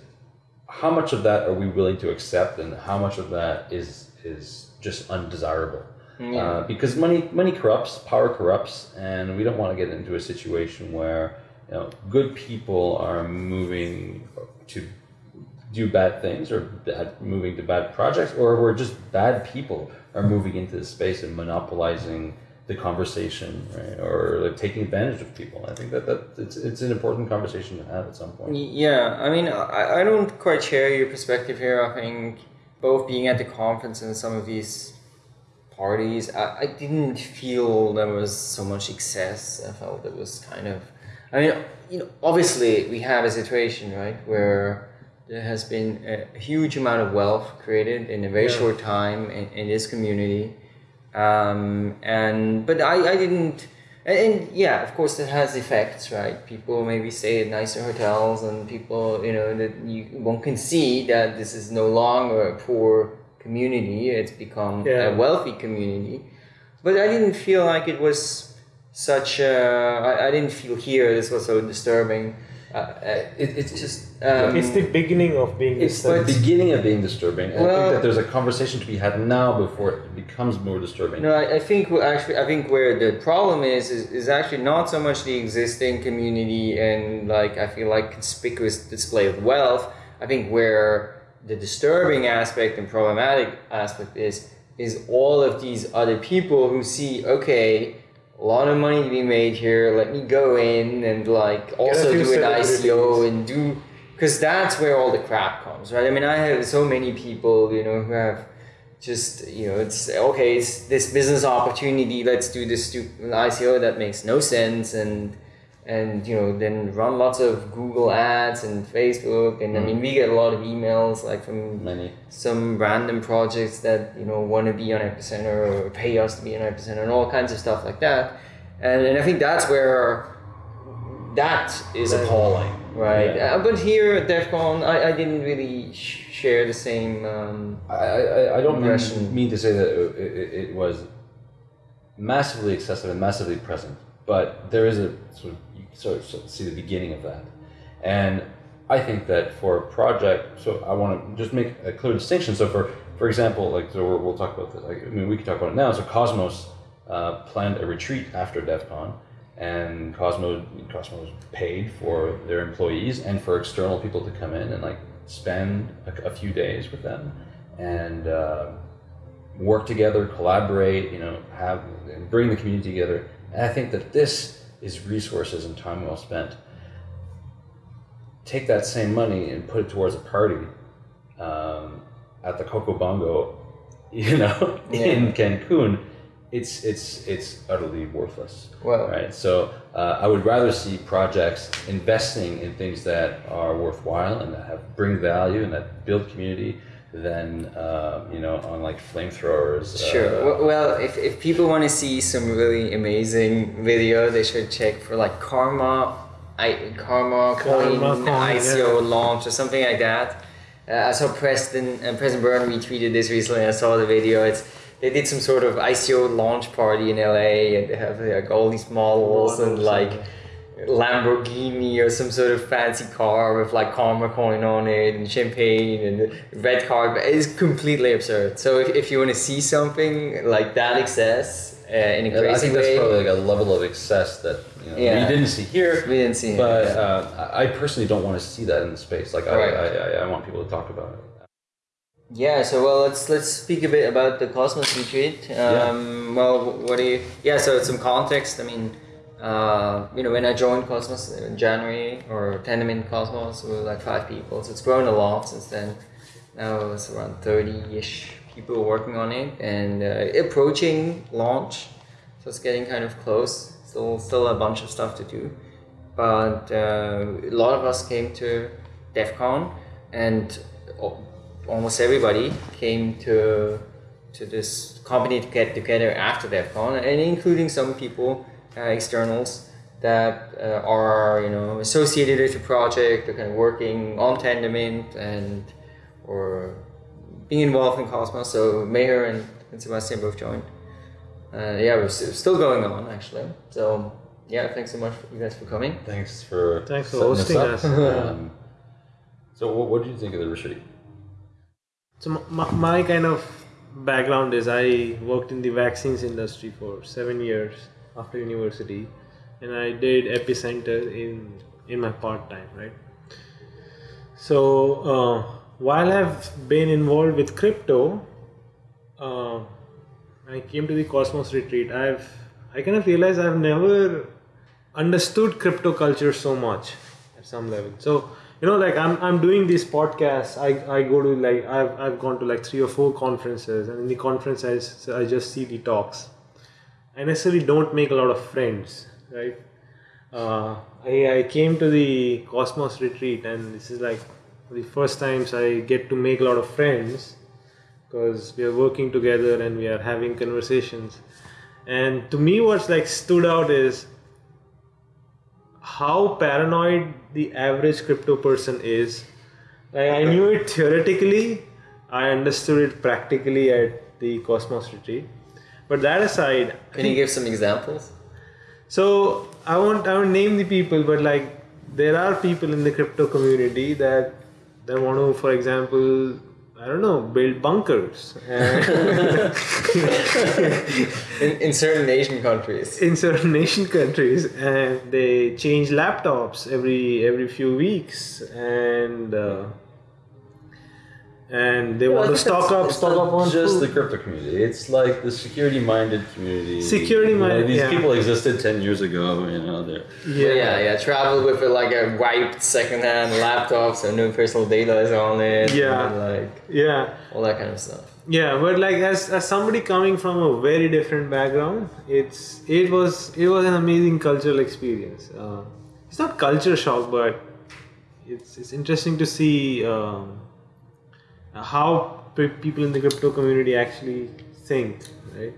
how much of that are we willing to accept, and how much of that is is just undesirable. Uh, because money money corrupts, power corrupts, and we don't want to get into a situation where you know good people are moving to do bad things or bad, moving to bad projects, or we're just bad people are moving into the space and monopolizing the conversation, right? Or like taking advantage of people. I think that, that it's it's an important conversation to have at some point. Yeah, I mean, I, I don't quite share your perspective here. I think both being at the conference and some of these parties, I, I didn't feel there was so much excess. I felt it was kind of, I mean, you know, obviously we have a situation, right, where there has been a huge amount of wealth created in a very Yeah. short time in, in this community. Um, and but I, I didn't and, and yeah of course it has effects right people maybe stay at nicer hotels and people you know that you one can see that this is no longer a poor community. It's become Yeah. a wealthy community, but I didn't feel like it was such. A, I, I didn't feel here this was so disturbing. Uh, uh, It, it's just um, it's the beginning of being It's disturbed. the beginning of being disturbing. and I think that there's a conversation to be had now before it becomes more disturbing. No, I, I think wh- actually, I think where the problem is, is is actually not so much the existing community and like I feel like conspicuous display of wealth. I think where the disturbing aspect and problematic aspect is is all of these other people who see okay. A lot of money to be made here. Let me go in and like also do an ICO and do because that's where all the crap comes, right? I mean, I have so many people, you know, who have just you know it's okay it's this business opportunity let's do this stupid ICO that makes no sense and and you know then run lots of Google ads and Facebook. And I mean we get a lot of emails like from Many. some random projects that you know want to be on epicenter or pay us to be on epicenter and all kinds of stuff like that. And, and I think that's where that is appalling. Right. Yeah. uh, but here at DevCon I, I didn't really sh- share the same um, I, I, I don't mean, mean to say that it, it, it was massively excessive and massively present, but there is a sort of sort of, see the beginning of that, and I think that for a project, so I want to just make a clear distinction. So for for example, like so we're, we'll talk about this. Like, I mean, we can talk about it now. So Cosmos uh, planned a retreat after DevCon, and Cosmos Cosmos paid for their employees and for external people to come in and like spend a, a few days with them and uh, work together, collaborate. You know, have bring the community together. And I think that this is resources and time well spent. Take that same money and put it towards a party um, at the Coco Bongo, you know, in Cancun. It's it's it's utterly worthless. Well- right. So uh, I would rather see projects investing in things that are worthwhile and that have bring value and that build community than uh, you know on like flamethrowers. Sure. uh, well, if, if people want to see some really amazing video, they should check for like Karma, I, Karma, Coin, Karma Coin, ICO yeah. launch or something like that. Uh, I saw Preston and Preston Byrne retweeted this recently. I saw the video. It's they did some sort of ICO launch party in LA, and they have like all these models and like. yeah. Lamborghini or some sort of fancy car with like Karma coin on it and champagne and red card. It's completely absurd. So if, if you want to see something like that excess uh, in a crazy I think that's probably like a level of excess that you know, Yeah. we didn't see here. we didn't see. But yeah. uh, I personally don't want to see that in the space. Like I, Right. I, I, I want people to talk about it. Yeah, so well, let's let's speak a bit about the Cosmos retreat. Um, Well, what do you? Yeah, so some context. I mean, uh, you know, when I joined Cosmos in January or Tendermint Cosmos, we were like five people. So it's grown a lot since then. Now it's around thirty-ish people working on it and uh, approaching launch. So it's getting kind of close. Still, still a bunch of stuff to do, but uh, a lot of us came to DevCon and almost everybody came to to this company to get together after DevCon, and including some people, externals that uh, are you know associated with the project, they're kind of working on Tendermint and or being involved in Cosmos. So Mayor and, and Sebastien both joined. Uh, yeah, we're still going on actually. So yeah, thanks so much for you guys for coming. Thanks for Thanks for hosting this us. um, so what, what did you think of the retreat? So my, my kind of background is I worked in the vaccines industry for seven years after university, and I did epicenter in in my part time, right? So uh, while I've been involved with crypto, uh, I came to the Cosmos retreat, I've I kind of realized I've never understood crypto culture so much at some level. So you know, like I'm I'm doing these podcasts. I, I go to like I've I've gone to like three or four conferences, and in the conference I just see the talks. I necessarily don't make a lot of friends, right? Uh, I I came to the Cosmos retreat, and this is like the first times I get to make a lot of friends because we are working together and we are having conversations. And to me, what's like stood out is how paranoid the average crypto person is. Like I knew it theoretically. I understood it practically at the Cosmos retreat. But that aside, Can you give some examples? so I won't I won't name the people, but like there are people in the crypto community that that want to, for example, I don't know, build bunkers In, in certain Asian countries. in certain Asian countries, and they change laptops every every few weeks, and uh, and they want to stock up, It's stock not up on just food. the crypto community. It's like the security-minded community. Security You know, minded, These yeah. people existed ten years ago. You know, they're Yeah, yeah, yeah. Travel with like a wiped secondhand laptop, so no personal data is on it. Yeah. like yeah. all that kind of stuff. Yeah, but like as, as somebody coming from a very different background, it's it was it was an amazing cultural experience. Uh, it's not culture shock, but it's it's interesting to see um, how people in the crypto community actually think, right?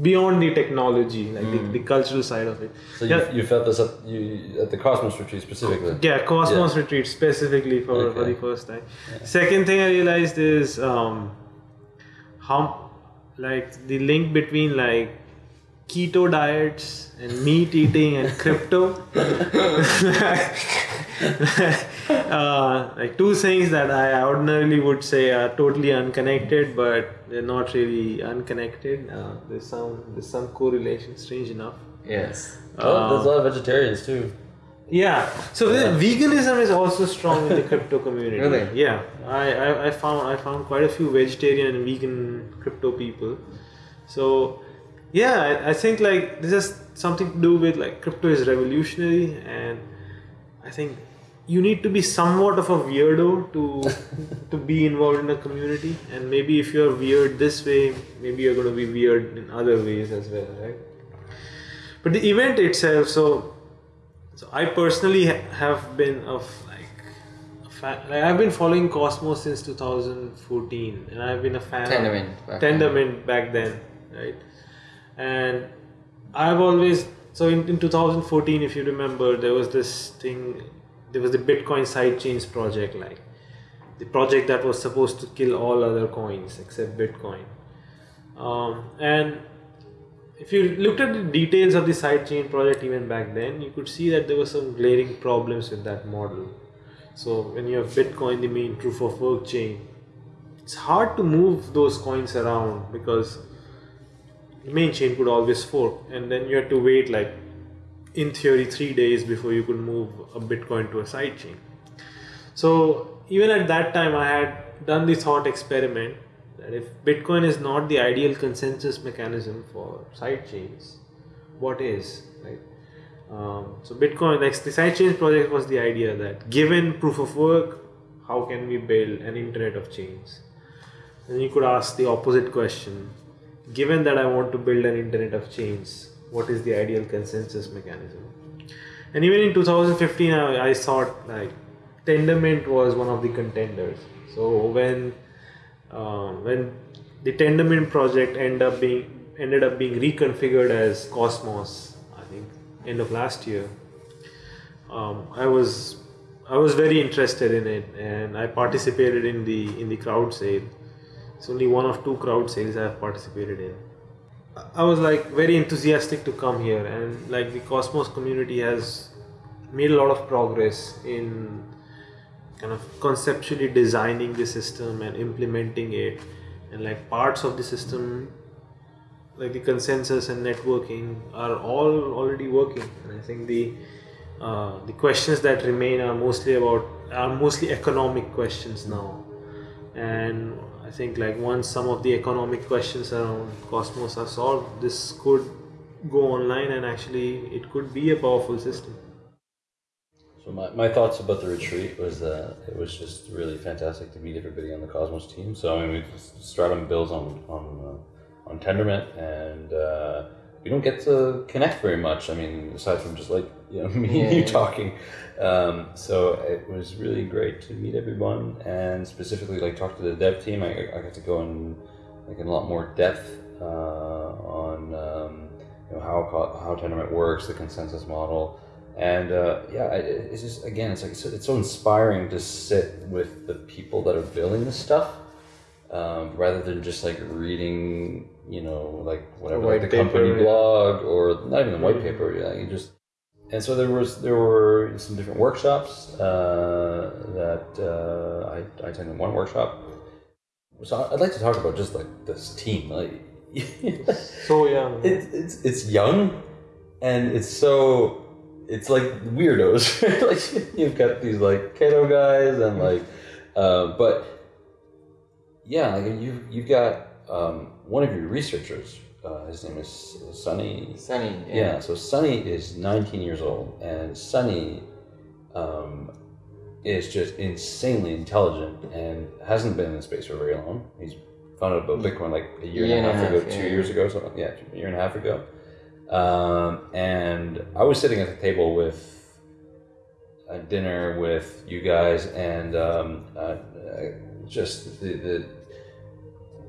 Beyond the technology, like the, the cultural side of it. so you, yeah, you felt this at you at the Cosmos retreat specifically. yeah, Cosmos Yeah. retreat specifically for, for Okay. the first time. Second thing I realized is um, how like the link between like keto diets and meat eating and crypto. uh, like two things that I ordinarily would say are totally unconnected, but they're not really unconnected. Uh, there's some there's some correlation, strange enough. Yes. Well, there's a lot of vegetarians too. Yeah. So the veganism is also strong in the crypto community. Really? Yeah. I, I, I found I found quite a few vegetarian and vegan crypto people. So yeah, I, I think like this has something to do with like crypto is revolutionary and I think you need to be somewhat of a weirdo to to be involved in a community and maybe if you're weird this way, maybe you're gonna be weird in other ways as well, right? But the event itself, so so I personally ha- have been of like, a fan, like I've been following Cosmos since 2014, and I've been a fan. Tendermint Of back then. Tendermint back then, right? And I've always so in, in 2014, if you remember, there was this thing. There was the Bitcoin sidechains project, like the project that was supposed to kill all other coins except Bitcoin. Um, and if you looked at the details of the sidechain project even back then, you could see that there were some glaring problems with that model. So when you have Bitcoin, the main proof of work chain, it's hard to move those coins around because the main chain could always fork, and then you had to wait like in theory three days before you could move a Bitcoin to a sidechain. So even at that time, I had done the thought experiment that if Bitcoin is not the ideal consensus mechanism for sidechains, what is right? Um, so Bitcoin, like the sidechains project, was the idea that given proof of work, how can we build an internet of chains? And you could ask the opposite question: Given that I want to build an internet of chains, what is the ideal consensus mechanism? And even in 2015, I, I thought like Tendermint was one of the contenders. So when um, when the Tendermint project ended up being ended up being reconfigured as Cosmos, I think end of last year, um, I was I was very interested in it, and I participated in the in the crowd sale. It's only one of two crowd sales I have participated in. I was like very enthusiastic to come here, and like the Cosmos community has made a lot of progress in kind of conceptually designing the system and implementing it, and like parts of the system, like the consensus and networking, are all already working. And I think the uh, the questions that remain are mostly about are mostly economic questions now, and I think like once some of the economic questions around Cosmos are solved, this could go online and actually it could be a powerful system. So my, my thoughts about the retreat was that it was just really fantastic to meet everybody on the Cosmos team. So I mean, we Stratumn builds on on uh, on Tendermint, and uh, we don't get to connect very much. I mean, aside from just like you know me and you talking. Um, so it was really great to meet everyone, and specifically like talk to the dev team. I, I got to go in like in a lot more depth uh, on um, you know how how Tendermint works, the consensus model and uh, yeah, it- it's just again, it's like it's, it's so inspiring to sit with the people that are building this stuff um, rather than just like reading, you know, like whatever like the company yeah. blog or not even the white paper. Yeah, you just and so there was there were some different workshops uh, that uh, I, I attended one workshop. So I'd like to talk about just like this team. Like So young. it's it's it's young, and it's so it's like weirdos. like you've got these like keto guys and like, uh, but yeah, like you you've got um, one of your researchers. Uh, his name is Sunny. Sunny. Yeah. so Sunny is 19 years old, and Sunny um, is just insanely intelligent and hasn't been in space for very long. He's found out about Bitcoin like a year, and a half ago, two years ago, something. Yeah, a year and a half ago. Um, and I was sitting at the table with a dinner with you guys, and um, uh, uh, just the, the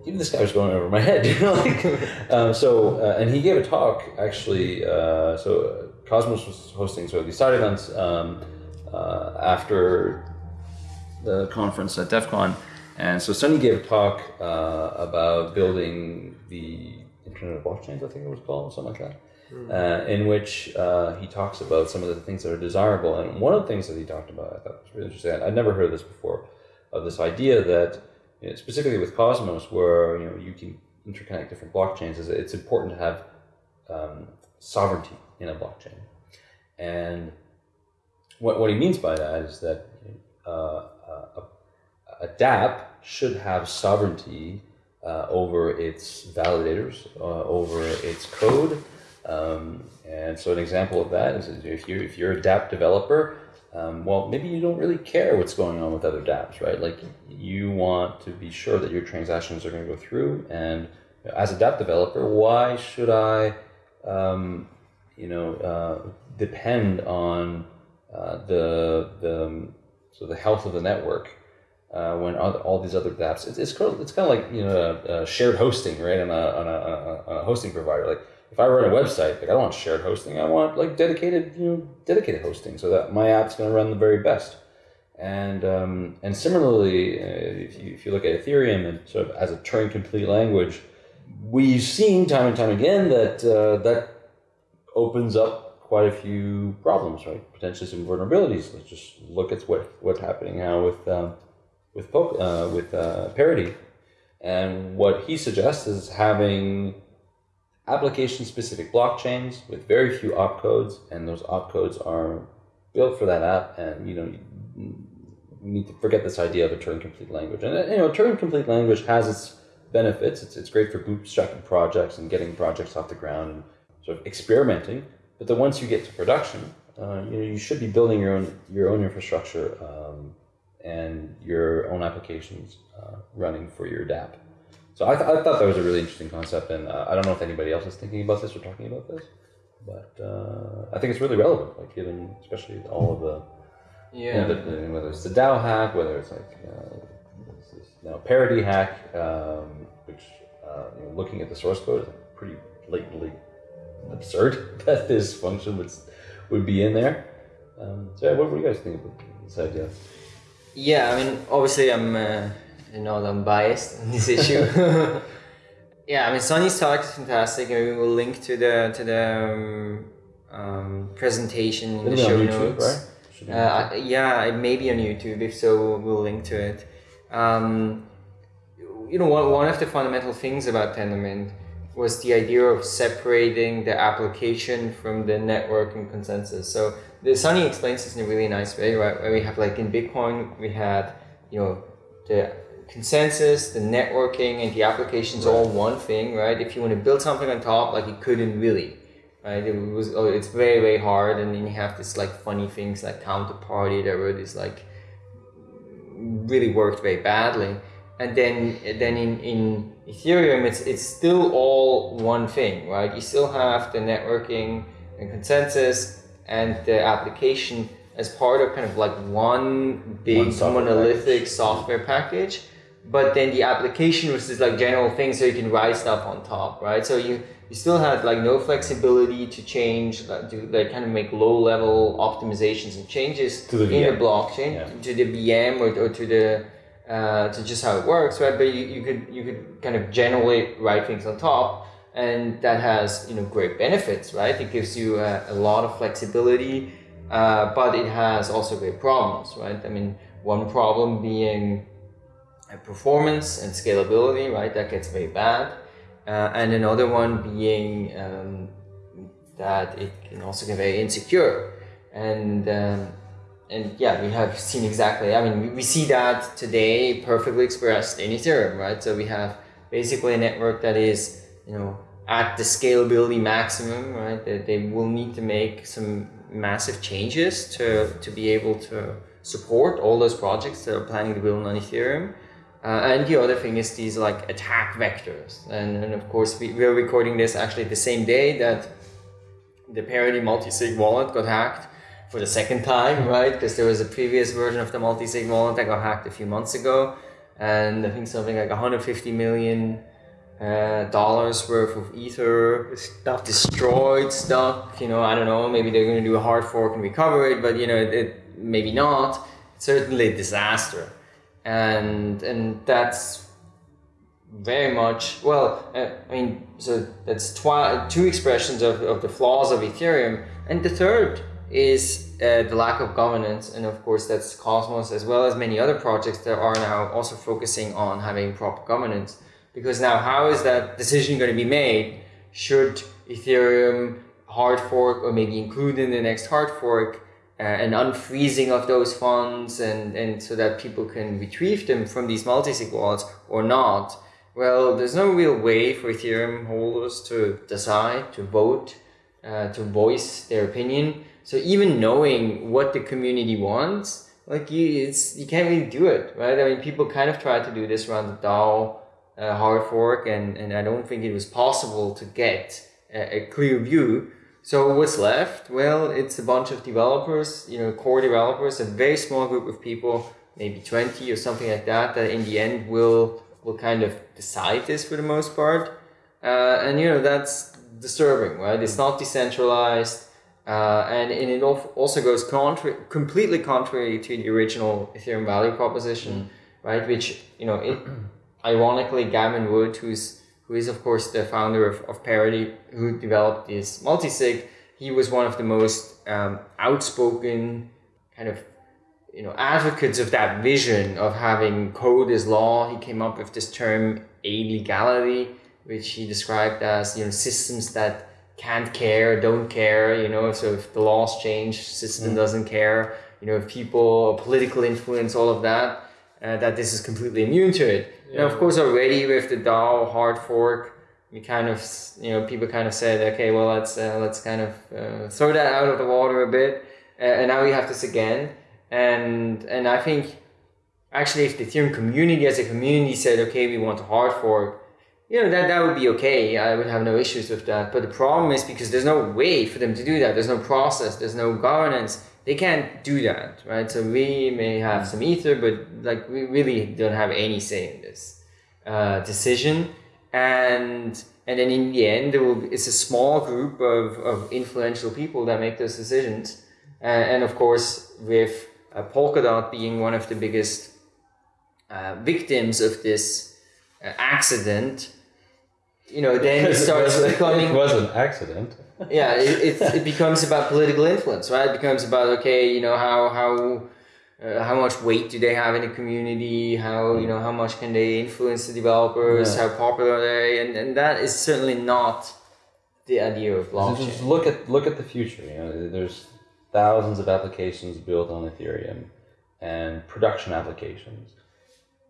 even this guy was going over my head. You know, like, um, so uh, and he gave a talk actually. Uh, so uh, Cosmos was hosting so these side events um, uh, after the conference at DevCon. And so Sunny gave a talk uh, about building the Internet of Blockchains, I think it was called, something like that, uh, in which uh, he talks about some of the things that are desirable. And one of the things that he talked about, I thought was really interesting. I'd never heard of this before, of this idea that, you know, specifically with Cosmos, where you know you can interconnect different blockchains, is it's important to have um, sovereignty in a blockchain. And what, what he means by that is that uh, a, a DApp should have sovereignty uh, over its validators, uh, over its code. Um, and so an example of that is if you're, if you're a DApp developer, um, well, maybe you don't really care what's going on with other dApps, right? Like you want to be sure that your transactions are going to go through. And as a DApp developer, why should I, um, you know, uh, depend on uh, the the so the health of the network uh, when all, all these other dApps? It's it's kind of, it's kind of like you know shared hosting, right? On a, on a, on a, on a hosting provider, like if I run a website, like I don't want shared hosting. I want like dedicated, you know, dedicated hosting, so that my app's going to run the very best. And um, and similarly, uh, if you if you look at Ethereum and sort of as a Turing complete language, we've seen time and time again that uh, that opens up quite a few problems, right? Potentially some vulnerabilities. Let's just look at what what's happening now with um, with uh, with uh, parity. And what he suggests is having application specific blockchains with very few opcodes, and those opcodes are built for that app. And you know, you need to forget this idea of a Turing complete language. And you know, Turing complete language has its benefits. It's, it's great for bootstrapping projects and getting projects off the ground and sort of experimenting. But then once you get to production, uh, you know, you should be building your own your own infrastructure um, and your own applications uh, running for your DApp. So I, th- I thought that was a really interesting concept, and uh, I don't know if anybody else is thinking about this or talking about this, but uh, I think it's really relevant, like given especially all of the, you Yeah. know, the, the whether it's the DAO hack, whether it's like uh, this, you know, Parity hack, um, which uh, you know, looking at the source code is pretty blatantly absurd that this function would would be in there. Um, so yeah, what, do you guys think about this idea? Yeah, I mean, obviously, I'm uh, you know I'm biased on this issue. yeah, I mean, Sunny's talk is fantastic. Maybe we'll link to the to the um, um, presentation in the It'll be show YouTube, notes. right? Should be on Uh, yeah, it may be on YouTube. If so, we'll link to it. Um, you know, one, one of the fundamental things about Tendermint was the idea of separating the application from the network and consensus. So the Sunny explains this in a really nice way, right? Where we have like in Bitcoin, we had you know the consensus, the networking, and the applications all one thing, right? If you want to build something on top, like it couldn't really, right? It was oh, it's very very hard, and then you have this like funny things like counterparty that were this like really worked very badly. And then then in, in Ethereum it's it's still all one thing, right? You still have the networking and consensus and the application as part of kind of like one big One software monolithic package. software package. But then the application was this like general thing so you can write stuff on top, right? So you you still had like no flexibility to change, like, to like kind of make low level optimizations and changes To the EVM. the blockchain Yeah. to the VM or, or to the uh, to just how it works, right? But you, you could you could kind of generally write things on top, and that has you know great benefits, right? It gives you a, a lot of flexibility, uh, but it has also great problems, right? I mean, one problem being performance and scalability, right? That gets very bad, uh, and another one being um, that it can also get very insecure, and um, and yeah, we have seen exactly. I mean, we, we see that today perfectly expressed in Ethereum, right? So we have basically a network that is, you know, at the scalability maximum, right? That they will need to make some massive changes to to be able to support all those projects that are planning to build on Ethereum. Uh, and the other thing is these like attack vectors. And, and of course, we, we are recording this actually the same day that the Parity multi-sig wallet got hacked for the second time, right? Because there was a previous version of the multi-sig wallet that got hacked a few months ago. And I think something like 150 million uh, dollars worth of ether Stuff. destroyed, stuck. You know, I don't know. Maybe they're going to do a hard fork and recover it, but you know, it, it maybe not. Certainly a disaster, and and that's very much well. Uh, I mean, so that's twi- two expressions of, of the flaws of Ethereum, and the third is uh, the lack of governance, and of course that's Cosmos as well as many other projects that are now also focusing on having proper governance. Because now, how is that decision going to be made? Should Ethereum hard fork or maybe include in the next hard fork uh, an unfreezing of those funds and, and so that people can retrieve them from these multi-sig wallets or not? Well, there's no real way for Ethereum holders to decide, to vote, uh, to voice their opinion. So even knowing what the community wants, like you, it's you can't really do it, right? I mean, people kind of tried to do this around the DAO uh, hard fork, and and I don't think it was possible to get a, a clear view. So what's left? Well, it's a bunch of developers, you know, core developers, a very small group of people, maybe twenty or something like that, that in the end will will kind of decide this for the most part. Uh, and you know that's disturbing, right? It's not decentralized, uh, and, and it also goes contra- completely contrary to the original Ethereum value proposition, right? Which you know, it, ironically, Gavin Wood, who's who is of course the founder of, of Parity, who developed this multisig, he was one of the most um, outspoken kind of you know advocates of that vision of having code as law. He came up with this term allegality, which he described as you know systems that can't care, don't care. You know, so if the laws change, system doesn't care. You know, if people, political influence, all of that, uh, that this is completely immune to it. And of course, already with the DAO hard fork, we kind of you know people kind of said, okay, well let's uh, let's kind of uh, throw that out of the water a bit, uh, and now we have this again. And and I think actually, if the Ethereum community as a community said, okay, we want a hard fork, you know that that would be okay. I would have no issues with that. But the problem is because there's no way for them to do that. There's no process. There's no governance. They can't do that, right? So we may have some ether, but like we really don't have any say in this uh, decision. And and then in the end, be, it's a small group of, of influential people that make those decisions. And, and of course, with uh, Polkadot being one of the biggest uh, victims of this uh, accident, you know, then it starts becoming It was an accident. Yeah, it, it, it becomes about political influence, right? It becomes about okay, you know, how how uh, how much weight do they have in the community? How you know how much can they influence the developers? Yeah. How popular are they? And and that is certainly not the idea of blockchain. just look at look at the future. You know, there's thousands of applications built on Ethereum, and production applications.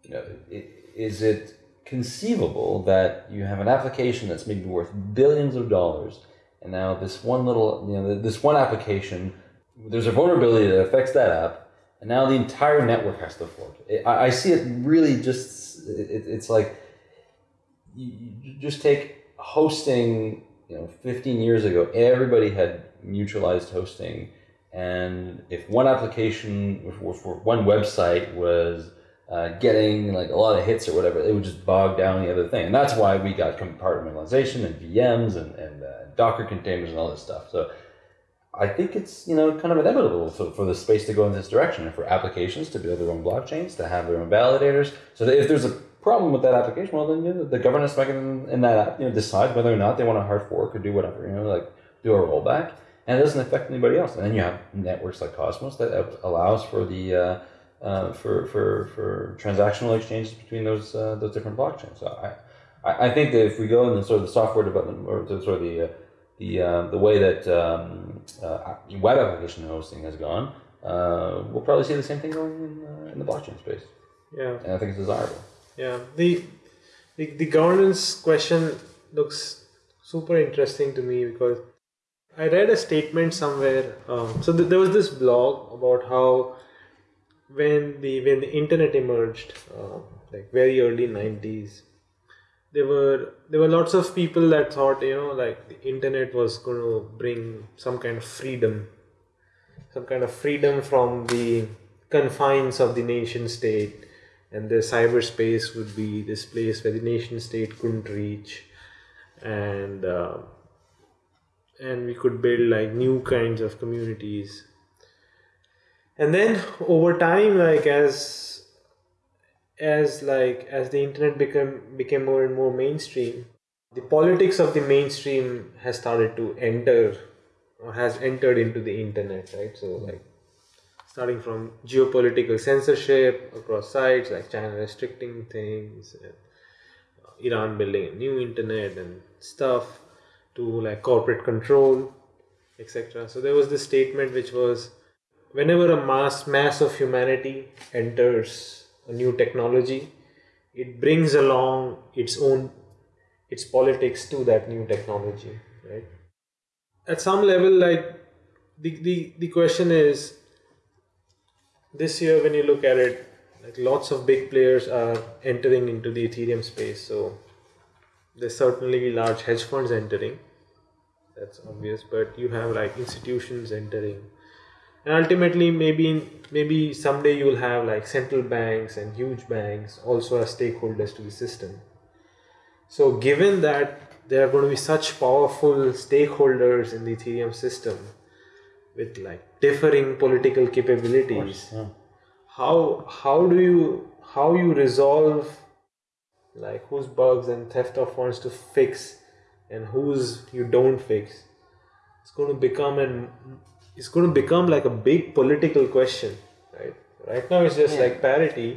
You know, i- is it conceivable that you have an application that's maybe worth billions of dollars, and now this one little, you know, this one application, there's a vulnerability that affects that app, and now the entire network has to fork. I, I see it really just. It, it's like you, just take hosting you know 15 years ago everybody had mutualized hosting and if one application if one website was uh, getting like a lot of hits or whatever it would just bog down the other thing and that's why we got compartmentalization and vms and, docker containers and all this stuff so I think it's you know kind of inevitable for, for the space to go in this direction and for applications to build their own blockchains, to have their own validators. So if there's a problem with that application, well then you know, the governance mechanism in that app, you know, decide whether or not they want to hard fork or do whatever, you know, like do a rollback, and it doesn't affect anybody else. And then you have networks like Cosmos that allows for the uh, uh, for, for for transactional exchanges between those uh, those different blockchains. So I, I I think that if we go in the sort of the software development or the sort of the uh, the uh, the way that um, uh, web application hosting has gone, uh, we'll probably see the same thing going in, uh, in the blockchain space, Yeah. and I think it's desirable. Yeah, the, the the governance question looks super interesting to me because I read a statement somewhere. Um, so th- there was this blog about how when the when the internet emerged, uh, like very early nineties, there were there were lots of people that thought you know like the internet was going to bring some kind of freedom, some kind of freedom from the confines of the nation state. And the cyberspace would be this place where the nation state couldn't reach. And uh, and we could build like new kinds of communities. And then over time like as as like as the internet became became more and more mainstream the politics of the mainstream has started to enter or has entered into the internet right so like starting from geopolitical censorship across sites like China restricting things, and uh, Iran building a new internet and stuff, to like corporate control, etc. So there was this statement which was, whenever a mass mass of humanity enters a new technology, it brings along its own its politics to that new technology, right? At some level, like the the, the question is this year when you look at it like lots of big players are entering into the ethereum space so there's certainly large hedge funds entering that's obvious but you have like institutions entering and ultimately maybe maybe someday you'll have like central banks and huge banks also as stakeholders to the system so given that there are going to be such powerful stakeholders in the ethereum system with like differing political capabilities Yeah. how how do you how you resolve like whose bugs and theft of funds to fix and whose you don't fix it's going to become an it's going to become like a big political question right right now it's just Yeah. like parity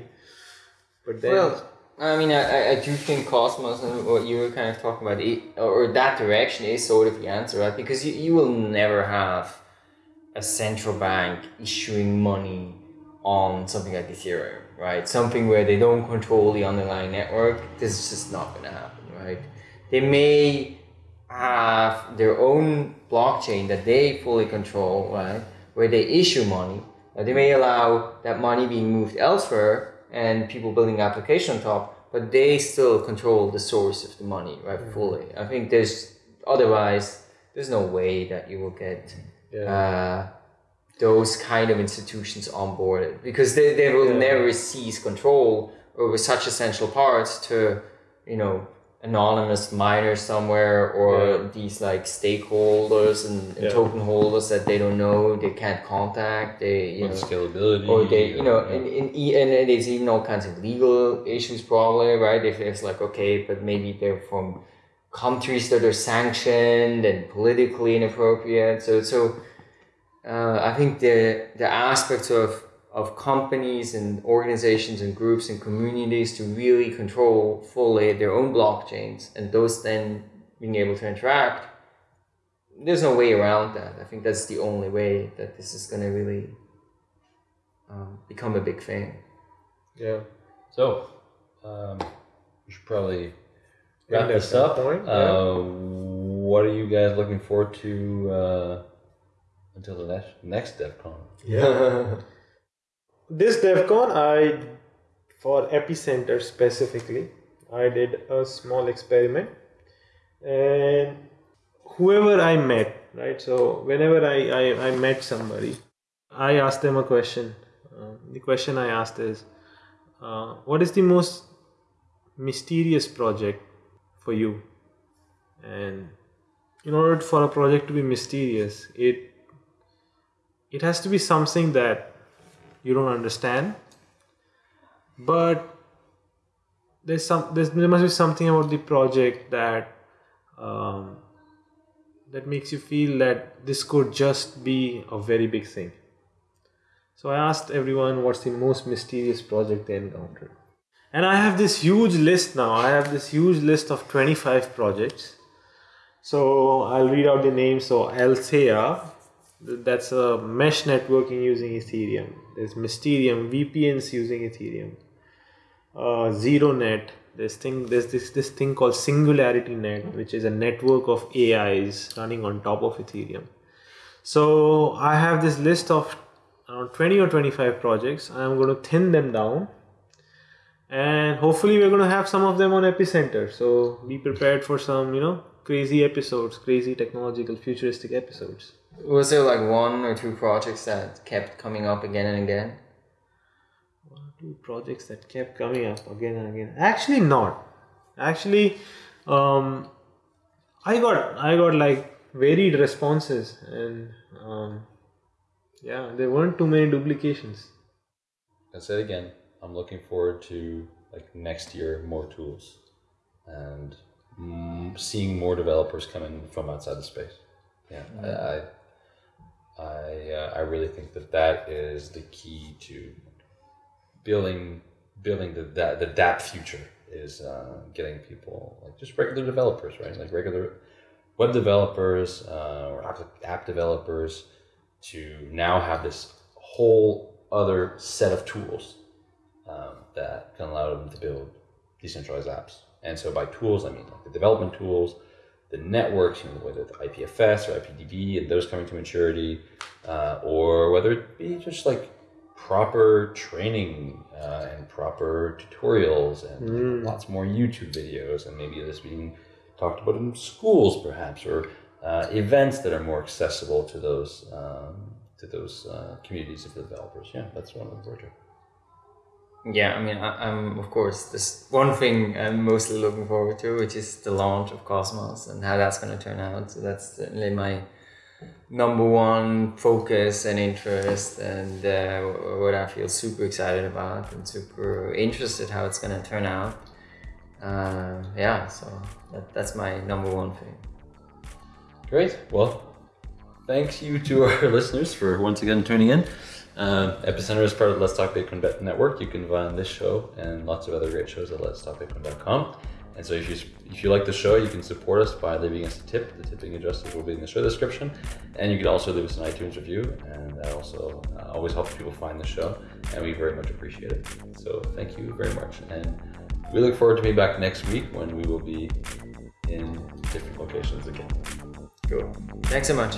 but then Well, I mean, I, I- I do think Cosmos and what you were kind of talking about, it, or that direction is sort of the answer, right? Because you, you will never have a central bank issuing money on something like Ethereum, right? Something where they don't control the underlying network. This is just not going to happen, right? They may have their own blockchain that they fully control, right? Where they issue money. Uh, they may allow that money being moved elsewhere and people building application on top, but they still control the source of the money, right? Fully. I think there's otherwise there's no way that you will get Yeah. uh, those kind of institutions onboarded because they, they will Yeah. never seize control over such essential parts to you know anonymous miners somewhere or Yeah. these like stakeholders and, and Yeah. token holders that they don't know they can't contact they you know scalability, or they you know yeah. and, and, and and there's even all kinds of legal issues probably right if it's like okay but maybe they're from countries that are sanctioned and politically inappropriate so so uh, I think the the aspects of of companies and organizations and groups and communities to really control fully their own blockchains and those then being able to interact there's no way around that i think that's the only way that this is going to really um, become a big thing yeah So, um, we should probably End wrap at this up. point, yeah. uh, what are you guys looking forward to uh, until the next next DevCon? yeah this devcon i for epicenter specifically i did a small experiment. And whoever i met right so whenever i i, I met somebody i asked them a question. Uh, the question i asked is uh, what is the most mysterious project for you? And in order for a project to be mysterious it it has to be something that you don't understand, but there's some there's, there must be something about the project that um, that makes you feel that this could just be a very big thing. So I asked everyone what's the most mysterious project they encountered. And I have this huge list now. I have this huge list of 25 projects. So I'll read out the names. So Althea, that's a mesh networking using Ethereum. There's Mysterium, VPNs using Ethereum. Uh, ZeroNet, this thing, there's this, this thing called Singularity Net, which is a network of AIs running on top of Ethereum. So I have this list of around 20 or 25 projects. I'm going to thin them down and hopefully we're going to have some of them on epicenter so be prepared for some you know crazy episodes crazy technological futuristic episodes Was there like one or two projects that kept coming up again and again? one or two projects that kept coming up again and again actually not actually um i got i got like varied responses and um yeah there weren't too many duplications I said again, I'm looking forward to like next year more tools and mm, seeing more developers coming from outside the space. Yeah, I I I, uh, I really think that that is the key to building building the that the DApp future is uh, getting people like just regular developers, right? Like regular web developers uh, or app, app developers to now have this whole other set of tools um, that can allow them to build decentralized apps. And so by tools, I mean like the development tools, the networks, you know, whether it's IPFS or IPDB and those coming to maturity, uh, or whether it be just like proper training uh, and proper tutorials and lots more YouTube videos, and maybe this being talked about in schools perhaps, or uh, events that are more accessible to those um, to those uh, communities of developers. Yeah, that's one of the project. Yeah, I mean, I, I'm of course this one thing I'm mostly looking forward to, which is the launch of Cosmos and how that's going to turn out. So that's certainly my number one focus and interest, and uh, what I feel super excited about and super interested how it's going to turn out. Uh, yeah, so that, that's my number one thing. Great. Well, thanks you to our listeners for once again tuning in. Um, Epicenter is part of Let's Talk Bitcoin Network. You can find this show and lots of other great shows at letstalkbitcoin.com. And so if you if you like the show, you can support us by leaving us a tip. The tipping addresses will be in the show description, and you can also leave us an iTunes review, and that also uh, always helps people find the show, and we very much appreciate it. So thank you very much, and we look forward to being back next week when we will be in different locations again. Cool. Thanks so much.